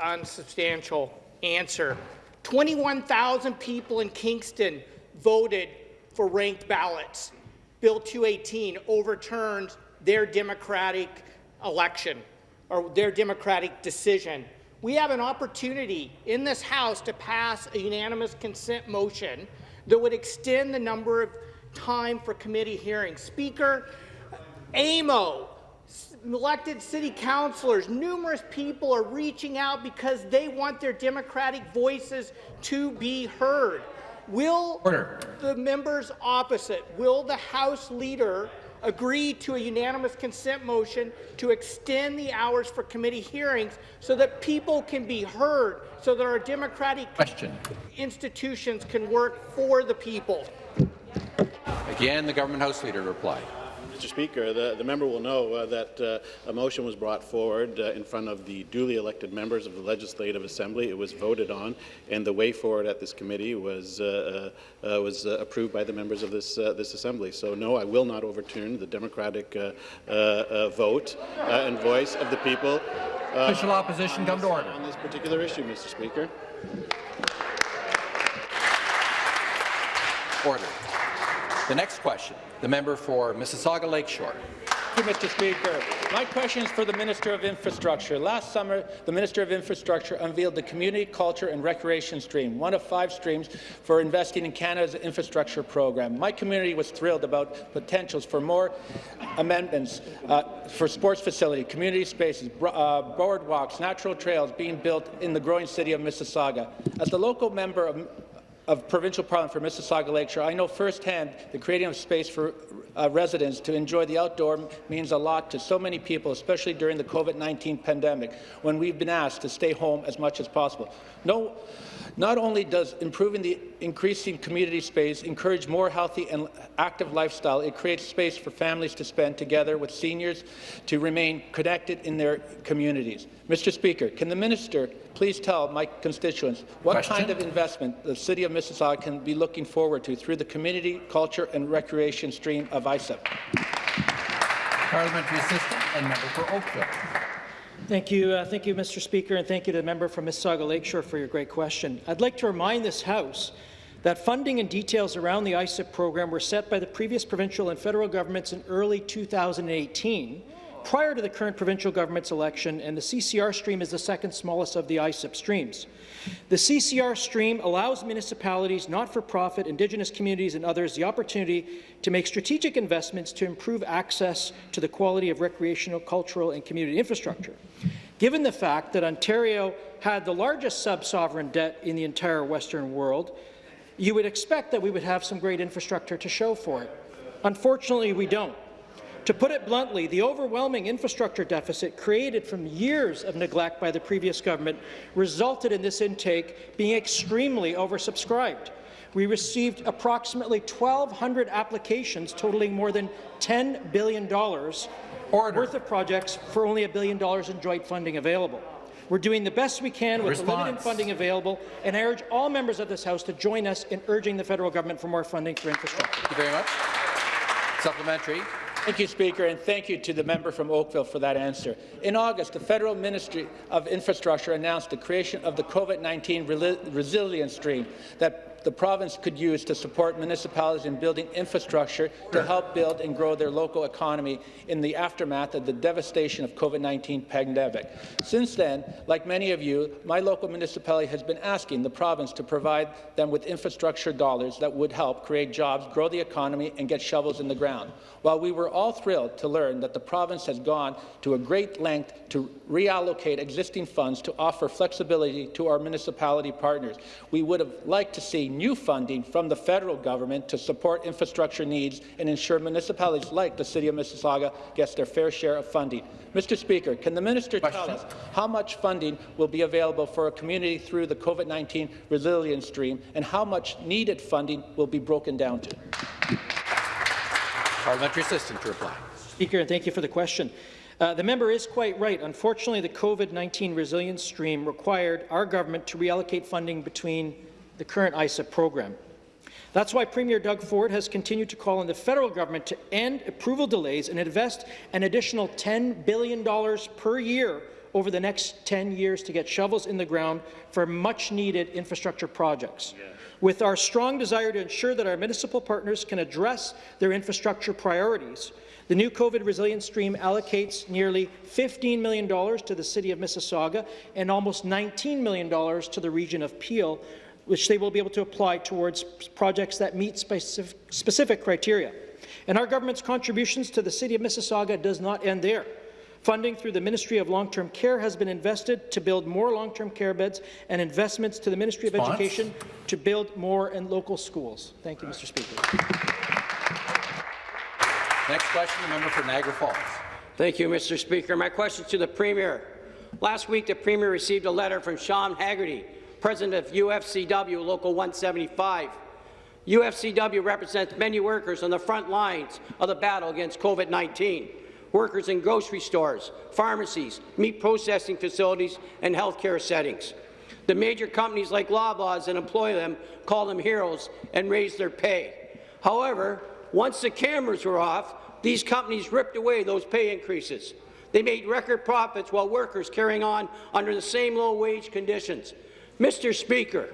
unsubstantial answer. 21,000 people in Kingston voted for ranked ballots. Bill 218 overturned their democratic election or their democratic decision. We have an opportunity in this House to pass a unanimous consent motion that would extend the number of time for committee hearings. Speaker, AMO, elected city councillors, numerous people are reaching out because they want their democratic voices to be heard. Will Order. the members opposite, will the House leader agree to a unanimous consent motion to extend the hours for committee hearings so that people can be heard, so that our democratic Question. institutions can work for the people? Again, the government House Leader replied. Mr. Speaker, the, the member will know uh, that uh, a motion was brought forward uh, in front of the duly elected members of the Legislative Assembly. It was voted on, and the way forward at this committee was uh, uh, was uh, approved by the members of this this Assembly. So, no, I will not overturn the democratic vote and voice of the people. Official opposition come to order. On this particular issue, Mr. Speaker. Order. The next question, the member for Mississauga Lakeshore. Thank you, Mr. Speaker. My question is for the Minister of Infrastructure. Last summer, the Minister of Infrastructure unveiled the Community, Culture and Recreation Stream, one of five streams for investing in Canada's infrastructure program. My community was thrilled about potentials for more amendments uh, for sports facility, community spaces, uh, boardwalks, natural trails being built in the growing city of Mississauga. As the local member of of Provincial Parliament for Mississauga Lakeshore, I know firsthand the creating of space for uh, residents to enjoy the outdoor means a lot to so many people, especially during the COVID-19 pandemic, when we've been asked to stay home as much as possible. No, not only does improving the increasing community space encourage more healthy and active lifestyle, it creates space for families to spend together with seniors to remain connected in their communities. Mr. Speaker, can the minister please tell my constituents what Question? kind of investment the City of Mississauga can be looking forward to through the Community, Culture and Recreation stream of ISIP? Parliamentary Assistant and member for Oakville. Thank you, uh, thank you, Mr. Speaker, and thank you to the member from Mississauga Lakeshore for your great question. I'd like to remind this House that funding and details around the ISIP program were set by the previous provincial and federal governments in early 2018, prior to the current provincial government's election, and the CCR stream is the second smallest of the ISIP streams. The CCR stream allows municipalities, not-for-profit, Indigenous communities and others the opportunity to make strategic investments to improve access to the quality of recreational, cultural and community infrastructure. Given the fact that Ontario had the largest sub-sovereign debt in the entire Western world, you would expect that we would have some great infrastructure to show for it. Unfortunately, we don't. To put it bluntly, the overwhelming infrastructure deficit created from years of neglect by the previous government resulted in this intake being extremely oversubscribed. We received approximately 1,200 applications totaling more than $10 billion Order. worth of projects for only a billion dollars in joint funding available. We're doing the best we can with the limited funding available, and I urge all members of this House to join us in urging the federal government for more funding for infrastructure. Thank you very much. Supplementary. Thank you, Speaker, and thank you to the member from Oakville for that answer. In August, the Federal Ministry of Infrastructure announced the creation of the COVID-19 Resilience Stream that the province could use to support municipalities in building infrastructure to help build and grow their local economy in the aftermath of the devastation of COVID-19 pandemic. Since then, like many of you, my local municipality has been asking the province to provide them with infrastructure dollars that would help create jobs, grow the economy, and get shovels in the ground. While we were all thrilled to learn that the province has gone to a great length to reallocate existing funds to offer flexibility to our municipality partners, we would have liked to see new funding from the federal government to support infrastructure needs and ensure municipalities like the City of Mississauga gets their fair share of funding. Mr. Speaker, can the minister Question. tell us how much funding will be available for a community through the COVID-19 resilience stream and how much needed funding will be broken down to? Parliamentary assistant to reply. Speaker, and thank you for the question. Uh, the member is quite right. Unfortunately, the COVID-19 resilience stream required our government to reallocate funding between the current ISIP program. That's why Premier Doug Ford has continued to call on the federal government to end approval delays and invest an additional $10 billion per year over the next 10 years to get shovels in the ground for much-needed infrastructure projects. With our strong desire to ensure that our municipal partners can address their infrastructure priorities, the new COVID resilience stream allocates nearly $15 million to the City of Mississauga and almost $19 million to the region of Peel, which they will be able to apply towards projects that meet specific, specific criteria. And our government's contributions to the City of Mississauga does not end there. Funding through the Ministry of Long-Term Care has been invested to build more long-term care beds and investments to the Ministry of Response? Education to build more in local schools. Thank you, Mr. Speaker. Next question, the member for Niagara Falls. Thank you, Mr. Speaker. My question to the Premier. Last week, the Premier received a letter from Sean Haggerty, President of UFCW Local 175. UFCW represents many workers on the front lines of the battle against COVID-19. Workers in grocery stores, pharmacies, meat processing facilities, and healthcare settings. The major companies like Loblaws that employ them call them heroes and raise their pay. However, once the cameras were off, these companies ripped away those pay increases. They made record profits while workers carrying on under the same low-wage conditions. Mr. Speaker,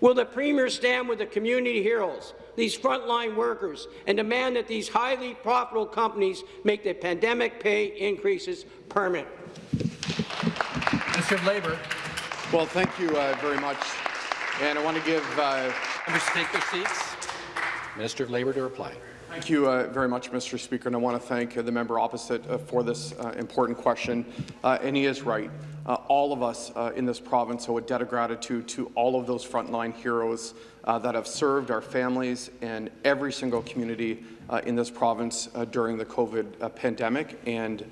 will the Premier stand with the community heroes, these frontline workers, and demand that these highly profitable companies make the pandemic pay increases permanent? Minister of Labour. Well, thank you uh, very much. And I want to give... Uh, Members take their seats. Minister of Labour to reply. Thank you uh, very much, Mr. Speaker, and I want to thank uh, the member opposite uh, for this uh, important question. Uh, and he is right. Uh, all of us in this province owe a debt of gratitude to all of those frontline heroes that have served our families and every single community in this province during the COVID pandemic and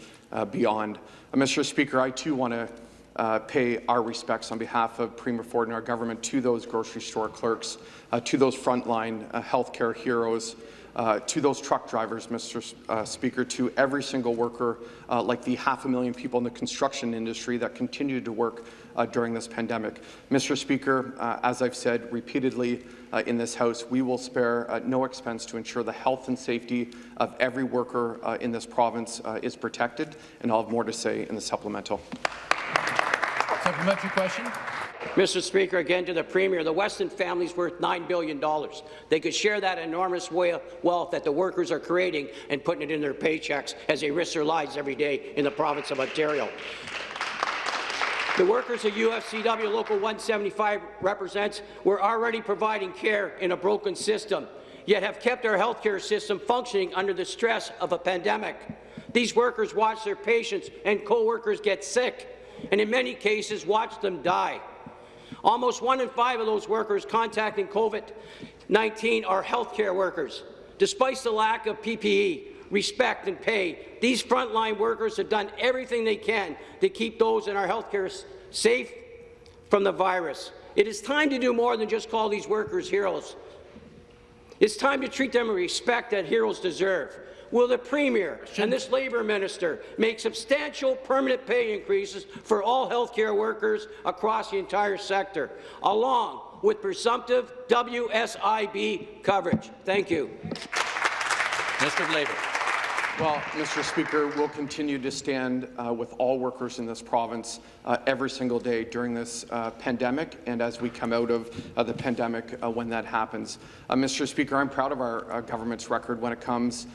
beyond. Mr. Speaker, I too want to pay our respects on behalf of Premier Ford and our government to those grocery store clerks, to those frontline healthcare heroes, uh, to those truck drivers, Mr. Uh, Speaker, to every single worker, uh, like the half a million people in the construction industry that continued to work uh, during this pandemic. Mr. Speaker, uh, as I've said repeatedly uh, in this House, we will spare no expense to ensure the health and safety of every worker in this province is protected, and I'll have more to say in the supplemental. Supplementary question. Mr. Speaker, again to the Premier, the Weston family is worth $9 billion. They could share that enormous wealth that the workers are creating and putting it in their paychecks as they risk their lives every day in the province of Ontario. The workers of UFCW Local 175 represents were already providing care in a broken system, yet have kept our healthcare system functioning under the stress of a pandemic. These workers watch their patients and co-workers get sick, and in many cases watch them die. Almost one in five of those workers contacting COVID-19 are healthcare workers. Despite the lack of PPE, respect and pay, these frontline workers have done everything they can to keep those in our healthcare safe from the virus. It is time to do more than just call these workers heroes. It's time to treat them with respect that heroes deserve. Will the Premier and this Labour Minister make substantial permanent pay increases for all healthcare workers across the entire sector, along with presumptive WSIB coverage? Thank you. Of Labour. Well, Mr. Speaker, we'll continue to stand uh, with all workers in this province uh, every single day during this uh, pandemic and as we come out of uh, the pandemic uh, when that happens. Uh, Mr. Speaker, I'm proud of our government's record when it comes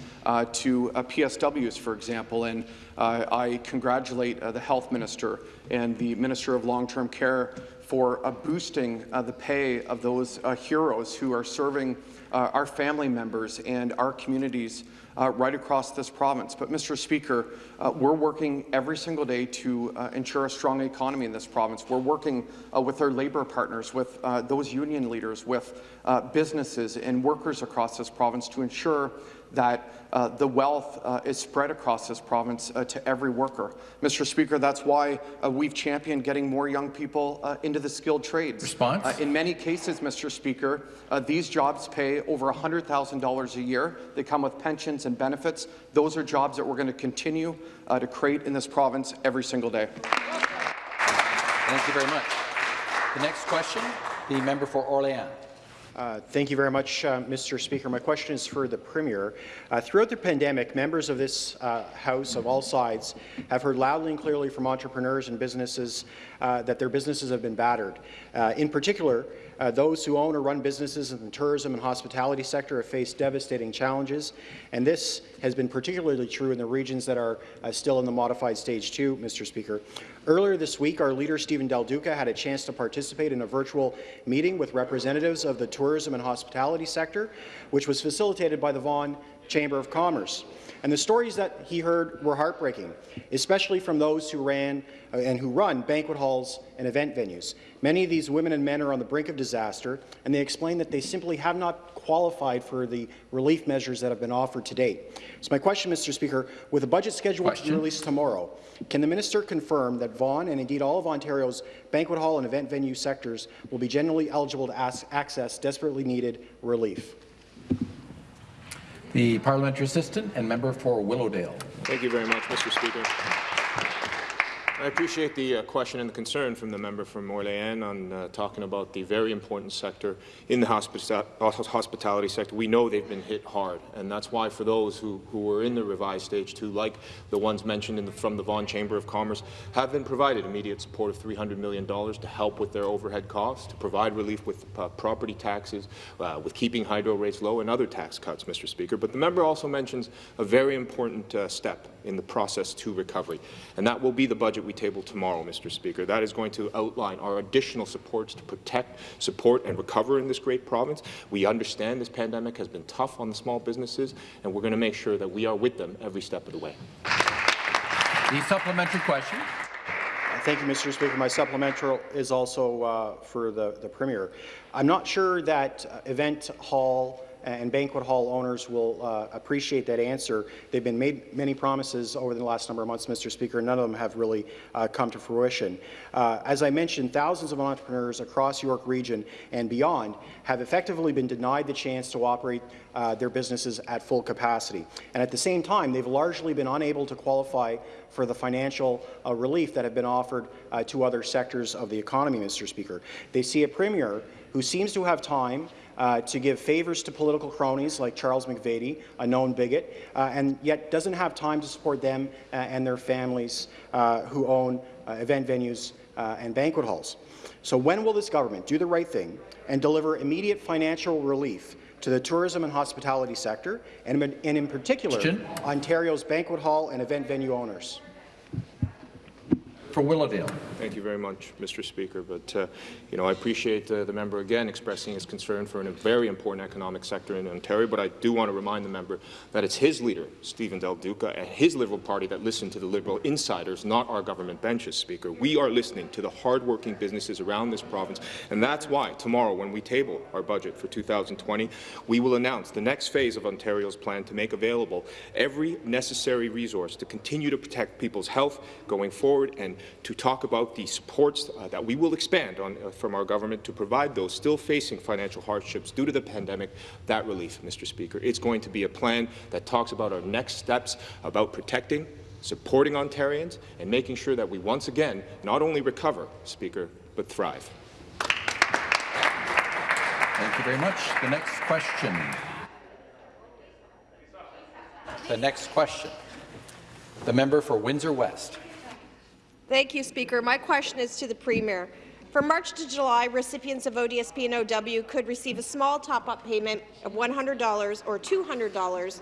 to PSWs, for example, and I congratulate the Health Minister and the Minister of Long-Term Care for boosting the pay of those heroes who are serving our family members and our communities uh, right across this province. But, Mr. Speaker, uh, we're working every single day to uh, ensure a strong economy in this province. We're working uh, with our labour partners, with uh, those union leaders, with uh, businesses and workers across this province to ensure that uh, the wealth uh, is spread across this province uh, to every worker. Mr. Speaker, that's why uh, we've championed getting more young people uh, into the skilled trades. Response? Uh, in many cases, Mr. Speaker, these jobs pay over $100,000 a year. They come with pensions and benefits. Those are jobs that we're going to continue to create in this province every single day. Thank you very much. The next question, the member for Orléans. Uh, thank you very much, uh, Mr. Speaker. My question is for the Premier. Uh, throughout the pandemic, members of this uh, House of all sides have heard loudly and clearly from entrepreneurs and businesses uh, that their businesses have been battered. In particular, uh, those who own or run businesses in the tourism and hospitality sector have faced devastating challenges, and this has been particularly true in the regions that are uh, still in the modified stage 2, Mr. Speaker. Earlier this week, our leader, Stephen Del Duca, had a chance to participate in a virtual meeting with representatives of the tourism and hospitality sector, which was facilitated by the Vaughan Chamber of Commerce. And the stories that he heard were heartbreaking, especially from those who ran uh, and who run banquet halls and event venues. Many of these women and men are on the brink of disaster, and they explain that they simply have not qualified for the relief measures that have been offered to date. So my question, Mr. Speaker, with a budget scheduled Question. to be released tomorrow, can the minister confirm that Vaughan and indeed all of Ontario's banquet hall and event venue sectors will be generally eligible to access desperately needed relief? The parliamentary assistant and member for Willowdale. Thank you very much, Mr. Speaker. I appreciate the uh, question and the concern from the member from Orléans on uh, talking about the very important sector in the hospita hospitality sector. We know they've been hit hard, and that's why for those who, who were in the revised stage two, like the ones mentioned the, from the Vaughan Chamber of Commerce, have been provided immediate support of $300 million to help with their overhead costs, to provide relief with uh, property taxes, uh, with keeping hydro rates low, and other tax cuts, Mr. Speaker. But the member also mentions a very important uh, step in the process to recovery, and that will be the budget we table tomorrow, Mr. Speaker. That is going to outline our additional supports to protect, support, and recover in this great province. We understand this pandemic has been tough on the small businesses, and we're going to make sure that we are with them every step of the way. The supplementary question. Thank you, Mr. Speaker. My supplementary is also uh, for the, the Premier. I'm not sure that uh, event hall and banquet hall owners will uh, appreciate that answer. They've been made many promises over the last number of months, Mr. Speaker. And none of them have really uh, come to fruition. Uh, as I mentioned, thousands of entrepreneurs across York Region and beyond have effectively been denied the chance to operate uh, their businesses at full capacity. And at the same time, they've largely been unable to qualify for the financial uh, relief that have been offered uh, to other sectors of the economy, Mr. Speaker. They see a premier who seems to have time uh, to give favours to political cronies like Charles McVety, a known bigot, uh, and yet doesn't have time to support them uh, and their families uh, who own uh, event venues uh, and banquet halls. So when will this government do the right thing and deliver immediate financial relief to the tourism and hospitality sector, and, and in particular. Ontario's banquet hall and event venue owners? For Willowdale. Thank you very much, Mr. Speaker. But, uh, you know, I appreciate uh, the member again expressing his concern for a very important economic sector in Ontario, but I do want to remind the member that it's his leader, Stephen Del Duca, and his Liberal Party that listen to the Liberal insiders, not our government benches, Speaker. We are listening to the hardworking businesses around this province, and that's why tomorrow, when we table our budget for 2020, we will announce the next phase of Ontario's plan to make available every necessary resource to continue to protect people's health going forward and to talk about the supports uh, that we will expand on uh, from our government to provide those still facing financial hardships due to the pandemic that relief, Mr. Speaker. It's going to be a plan that talks about our next steps about protecting, supporting Ontarians, and making sure that we once again not only recover, Speaker, but thrive. Thank you very much. The next question. The next question. The member for Windsor West. Thank you, Speaker. My question is to the Premier. From March to July, recipients of ODSP and OW could receive a small top-up payment of $100 or $200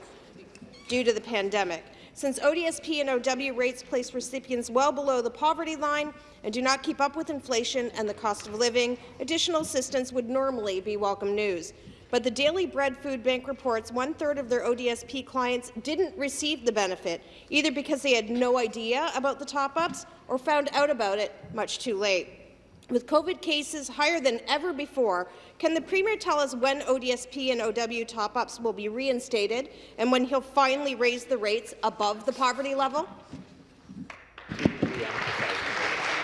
due to the pandemic. Since ODSP and OW rates place recipients well below the poverty line and do not keep up with inflation and the cost of living, additional assistance would normally be welcome news. But the Daily Bread Food Bank reports one-third of their ODSP clients didn't receive the benefit, either because they had no idea about the top-ups or found out about it much too late. With COVID cases higher than ever before, can the Premier tell us when ODSP and OW top-ups will be reinstated and when he'll finally raise the rates above the poverty level?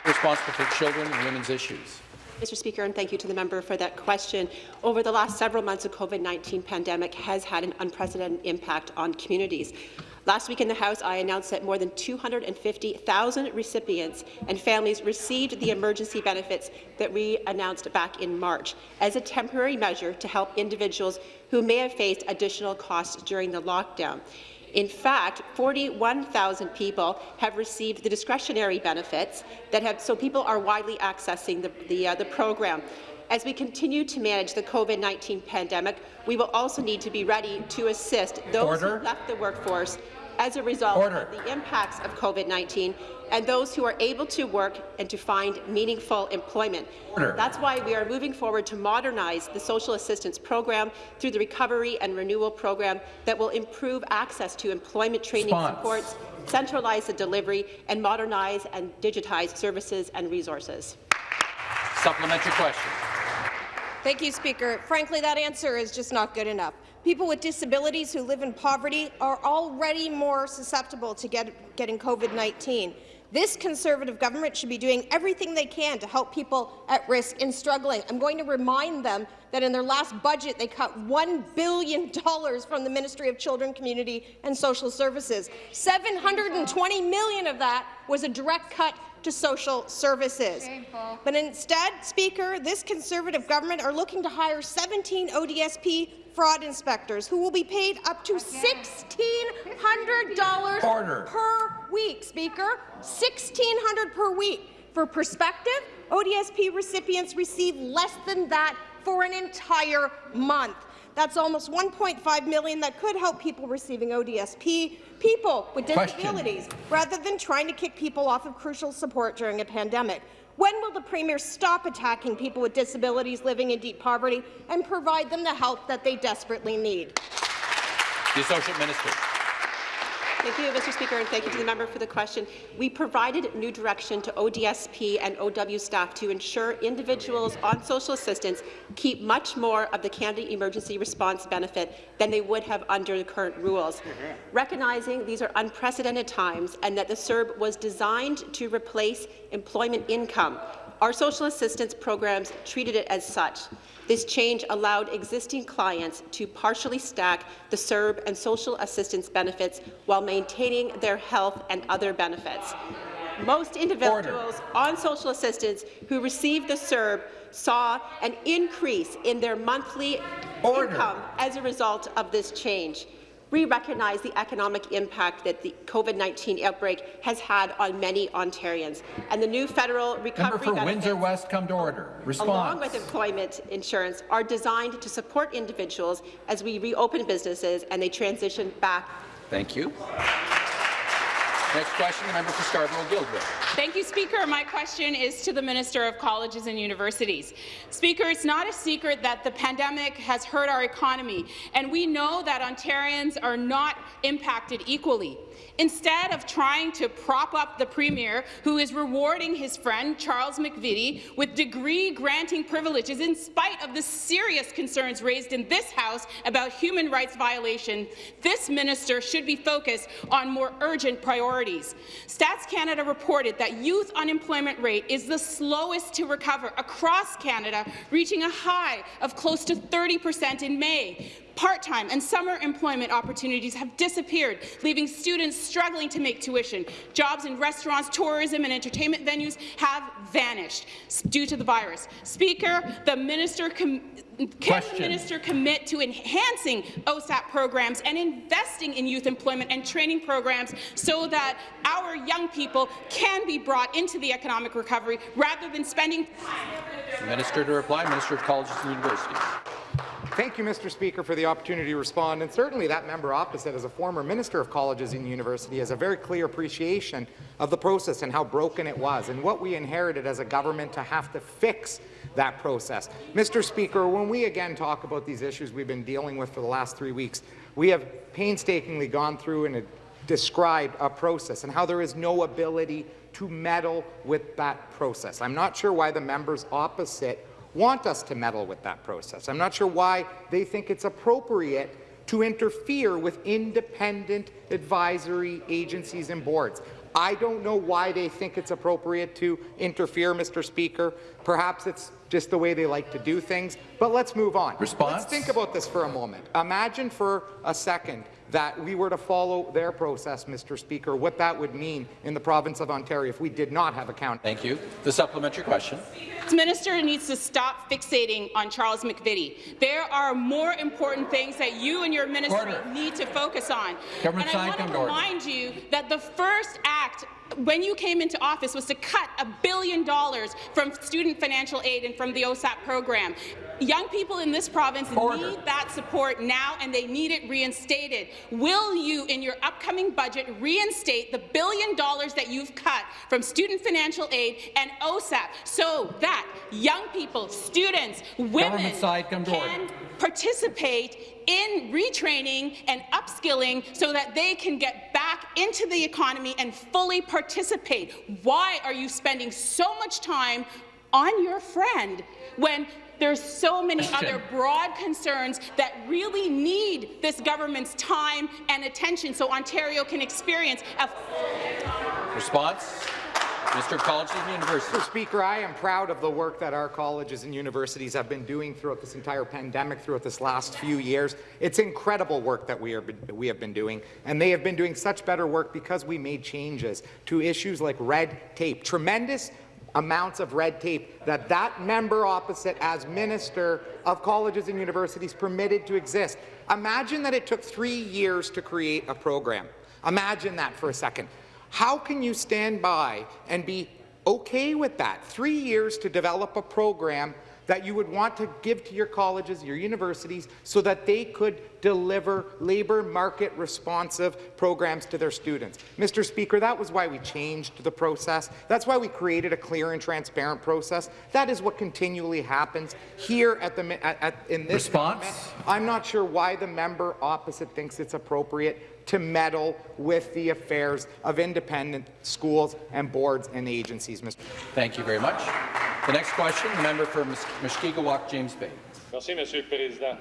Responsible for children and women's issues. Mr. Speaker, and thank you to the member for that question. Over the last several months, the COVID-19 pandemic has had an unprecedented impact on communities. Last week in the House, I announced that more than 250,000 recipients and families received the emergency benefits that we announced back in March as a temporary measure to help individuals who may have faced additional costs during the lockdown. In fact, 41,000 people have received the discretionary benefits that have, so people are widely accessing the, the, uh, the program. As we continue to manage the COVID-19 pandemic, we will also need to be ready to assist those Order. who left the workforce as a result Order. of the impacts of COVID-19 and those who are able to work and to find meaningful employment. Order. That's why we are moving forward to modernize the social assistance program through the Recovery and Renewal Program that will improve access to employment training Response. supports, centralize the delivery, and modernize and digitize services and resources. Supplementary question. Thank you, Speaker. Frankly, that answer is just not good enough. People with disabilities who live in poverty are already more susceptible to get, getting COVID-19. This Conservative government should be doing everything they can to help people at risk and struggling. I'm going to remind them that in their last budget, they cut $1 billion from the Ministry of Children, Community and Social Services. 720 million of that was a direct cut to social services. But instead, Speaker, this Conservative government are looking to hire 17 ODSP fraud inspectors who will be paid up to $1,600 per week, Speaker. 1,600 per week. For perspective, ODSP recipients receive less than that for an entire month. That's almost 1.5 million that could help people receiving ODSP, people with Question. disabilities, rather than trying to kick people off of crucial support during a pandemic. When will the Premier stop attacking people with disabilities living in deep poverty and provide them the help that they desperately need? The Associate Minister. Thank you, Mr. Speaker, and thank you to the member for the question. We provided new direction to ODSP and OW staff to ensure individuals on social assistance keep much more of the Canada Emergency Response benefit than they would have under the current rules. Recognizing these are unprecedented times and that the CERB was designed to replace employment income, our social assistance programs treated it as such. This change allowed existing clients to partially stack the CERB and social assistance benefits while maintaining their health and other benefits. Most individuals on social assistance who received the CERB saw an increase in their monthly income as a result of this change. We recognize the economic impact that the COVID-19 outbreak has had on many Ontarians, and the new federal Member recovery for benefits Windsor West, come to order. along with employment insurance, are designed to support individuals as we reopen businesses and they transition back. Thank you. Next question, the member for Scarborough-Guildwood. Thank you, Speaker. My question is to the Minister of Colleges and Universities. Speaker, it's not a secret that the pandemic has hurt our economy, and we know that Ontarians are not impacted equally. Instead of trying to prop up the Premier, who is rewarding his friend Charles McVety with degree-granting privileges in spite of the serious concerns raised in this House about human rights violation, this minister should be focused on more urgent priorities. Stats Canada reported that youth unemployment rate is the slowest to recover across Canada, reaching a high of close to 30 percent in May. Part-time and summer employment opportunities have disappeared, leaving students struggling to make tuition. Jobs in restaurants, tourism and entertainment venues have vanished due to the virus. Speaker, the minister can the minister commit to enhancing OSAP programs and investing in youth employment and training programs so that our young people can be brought into the economic recovery rather than spending Minister to reply, Minister of Colleges and Universities. Thank you, Mr. Speaker, for the opportunity to respond. And certainly that member opposite, as a former Minister of Colleges and University, has a very clear appreciation of the process and how broken it was and what we inherited as a government to have to fix that process. Mr. Speaker, when we again talk about these issues we've been dealing with for the last three weeks, we have painstakingly gone through and described a process and how there is no ability to meddle with that process. I'm not sure why the members opposite want us to meddle with that process. I'm not sure why they think it's appropriate to interfere with independent advisory agencies and boards. I don't know why they think it's appropriate to interfere, Mr. Speaker. Perhaps it's just the way they like to do things. But let's move on. Response? Let's think about this for a moment. Imagine for a second that we were to follow their process, Mr. Speaker, what that would mean in the province of Ontario if we did not have account. Thank you. The supplementary question. This minister needs to stop fixating on Charles McVety. There are more important things that you and your ministry Order. need to focus on. Government and I want to to order. remind you that the first act when you came into office was to cut a billion dollars from student financial aid and from the OSAP program. Young people in this province need that support now, and they need it reinstated. Will you, in your upcoming budget, reinstate the billion dollars that you've cut from student financial aid and OSAP so that young people, students, women order. can participate in retraining and upskilling so that they can get back into the economy and fully participate. Why are you spending so much time on your friend when there's so many other broad concerns that really need this government's time and attention so Ontario can experience a Response? Mr. Colleges and Universities. Mr. Speaker, I am proud of the work that our colleges and universities have been doing throughout this entire pandemic, throughout this last few years. It's incredible work that we, are, we have been doing, and they have been doing such better work because we made changes to issues like red tape. Tremendous amounts of red tape that that member opposite as Minister of Colleges and Universities permitted to exist. Imagine that it took three years to create a program. Imagine that for a second. How can you stand by and be okay with that? Three years to develop a program that you would want to give to your colleges, your universities, so that they could deliver labour market responsive programs to their students. Mr. Speaker, that was why we changed the process. That's why we created a clear and transparent process. That is what continually happens here at the at, at, in this Response? government. I'm not sure why the member opposite thinks it's appropriate to meddle with the affairs of independent schools and boards and agencies, Mr. Thank you very much. The next question, the member for Mus- Mushkegowuk, James Bay. Merci, Monsieur le Président.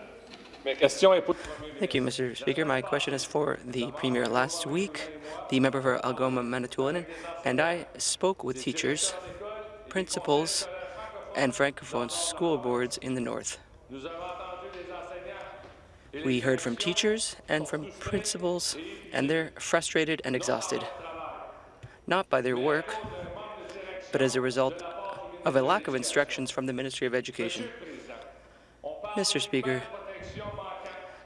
Ma question est pour... Thank you, Mr. Speaker. My question is for the Premier. Last week, the member for Algoma Manitoulin and I spoke with teachers, principals, and Francophone school boards in the North. We heard from teachers and from principals, and they're frustrated and exhausted, not by their work, but as a result of a lack of instructions from the Ministry of Education. Mr. Speaker,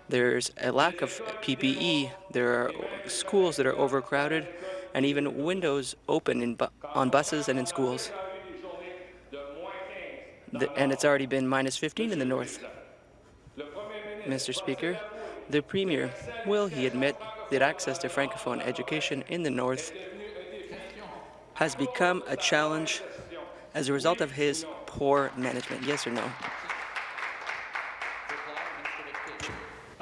there's a lack of PPE, there are schools that are overcrowded, and even windows open in bu on buses and in schools. The, and it's already been minus 15 in the north. Mr. Speaker, the Premier, will he admit that access to Francophone education in the north has become a challenge as a result of his poor management? Yes or no?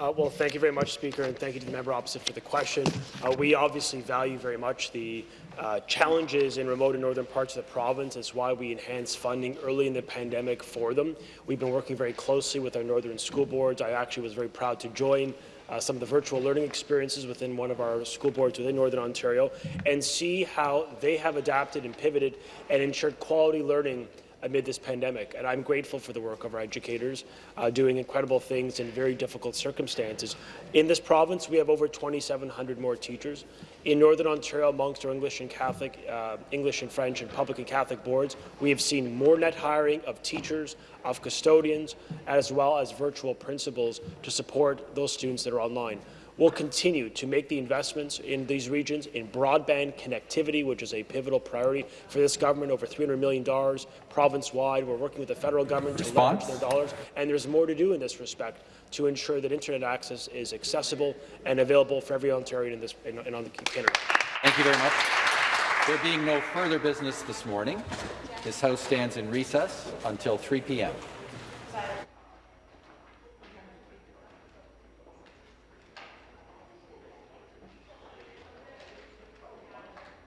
Uh, well, thank you very much, Speaker, and thank you to the member opposite for the question. Uh, we obviously value very much the uh, challenges in remote and northern parts of the province. That's why we enhanced funding early in the pandemic for them. We've been working very closely with our northern school boards. I actually was very proud to join uh, some of the virtual learning experiences within one of our school boards within Northern Ontario and see how they have adapted and pivoted and ensured quality learning amid this pandemic. And I'm grateful for the work of our educators uh, doing incredible things in very difficult circumstances. In this province, we have over 2,700 more teachers. In Northern Ontario, amongst our English and Catholic, uh, English and French and public and Catholic boards, we have seen more net hiring of teachers, of custodians, as well as virtual principals to support those students that are online. We'll continue to make the investments in these regions in broadband connectivity, which is a pivotal priority for this government, over $300 million province-wide. We're working with the federal government to Response? leverage their dollars, and there's more to do in this respect to ensure that internet access is accessible and available for every Ontarian in this in, in on the Canada. Thank you very much. There being no further business this morning, this House stands in recess until 3 p.m.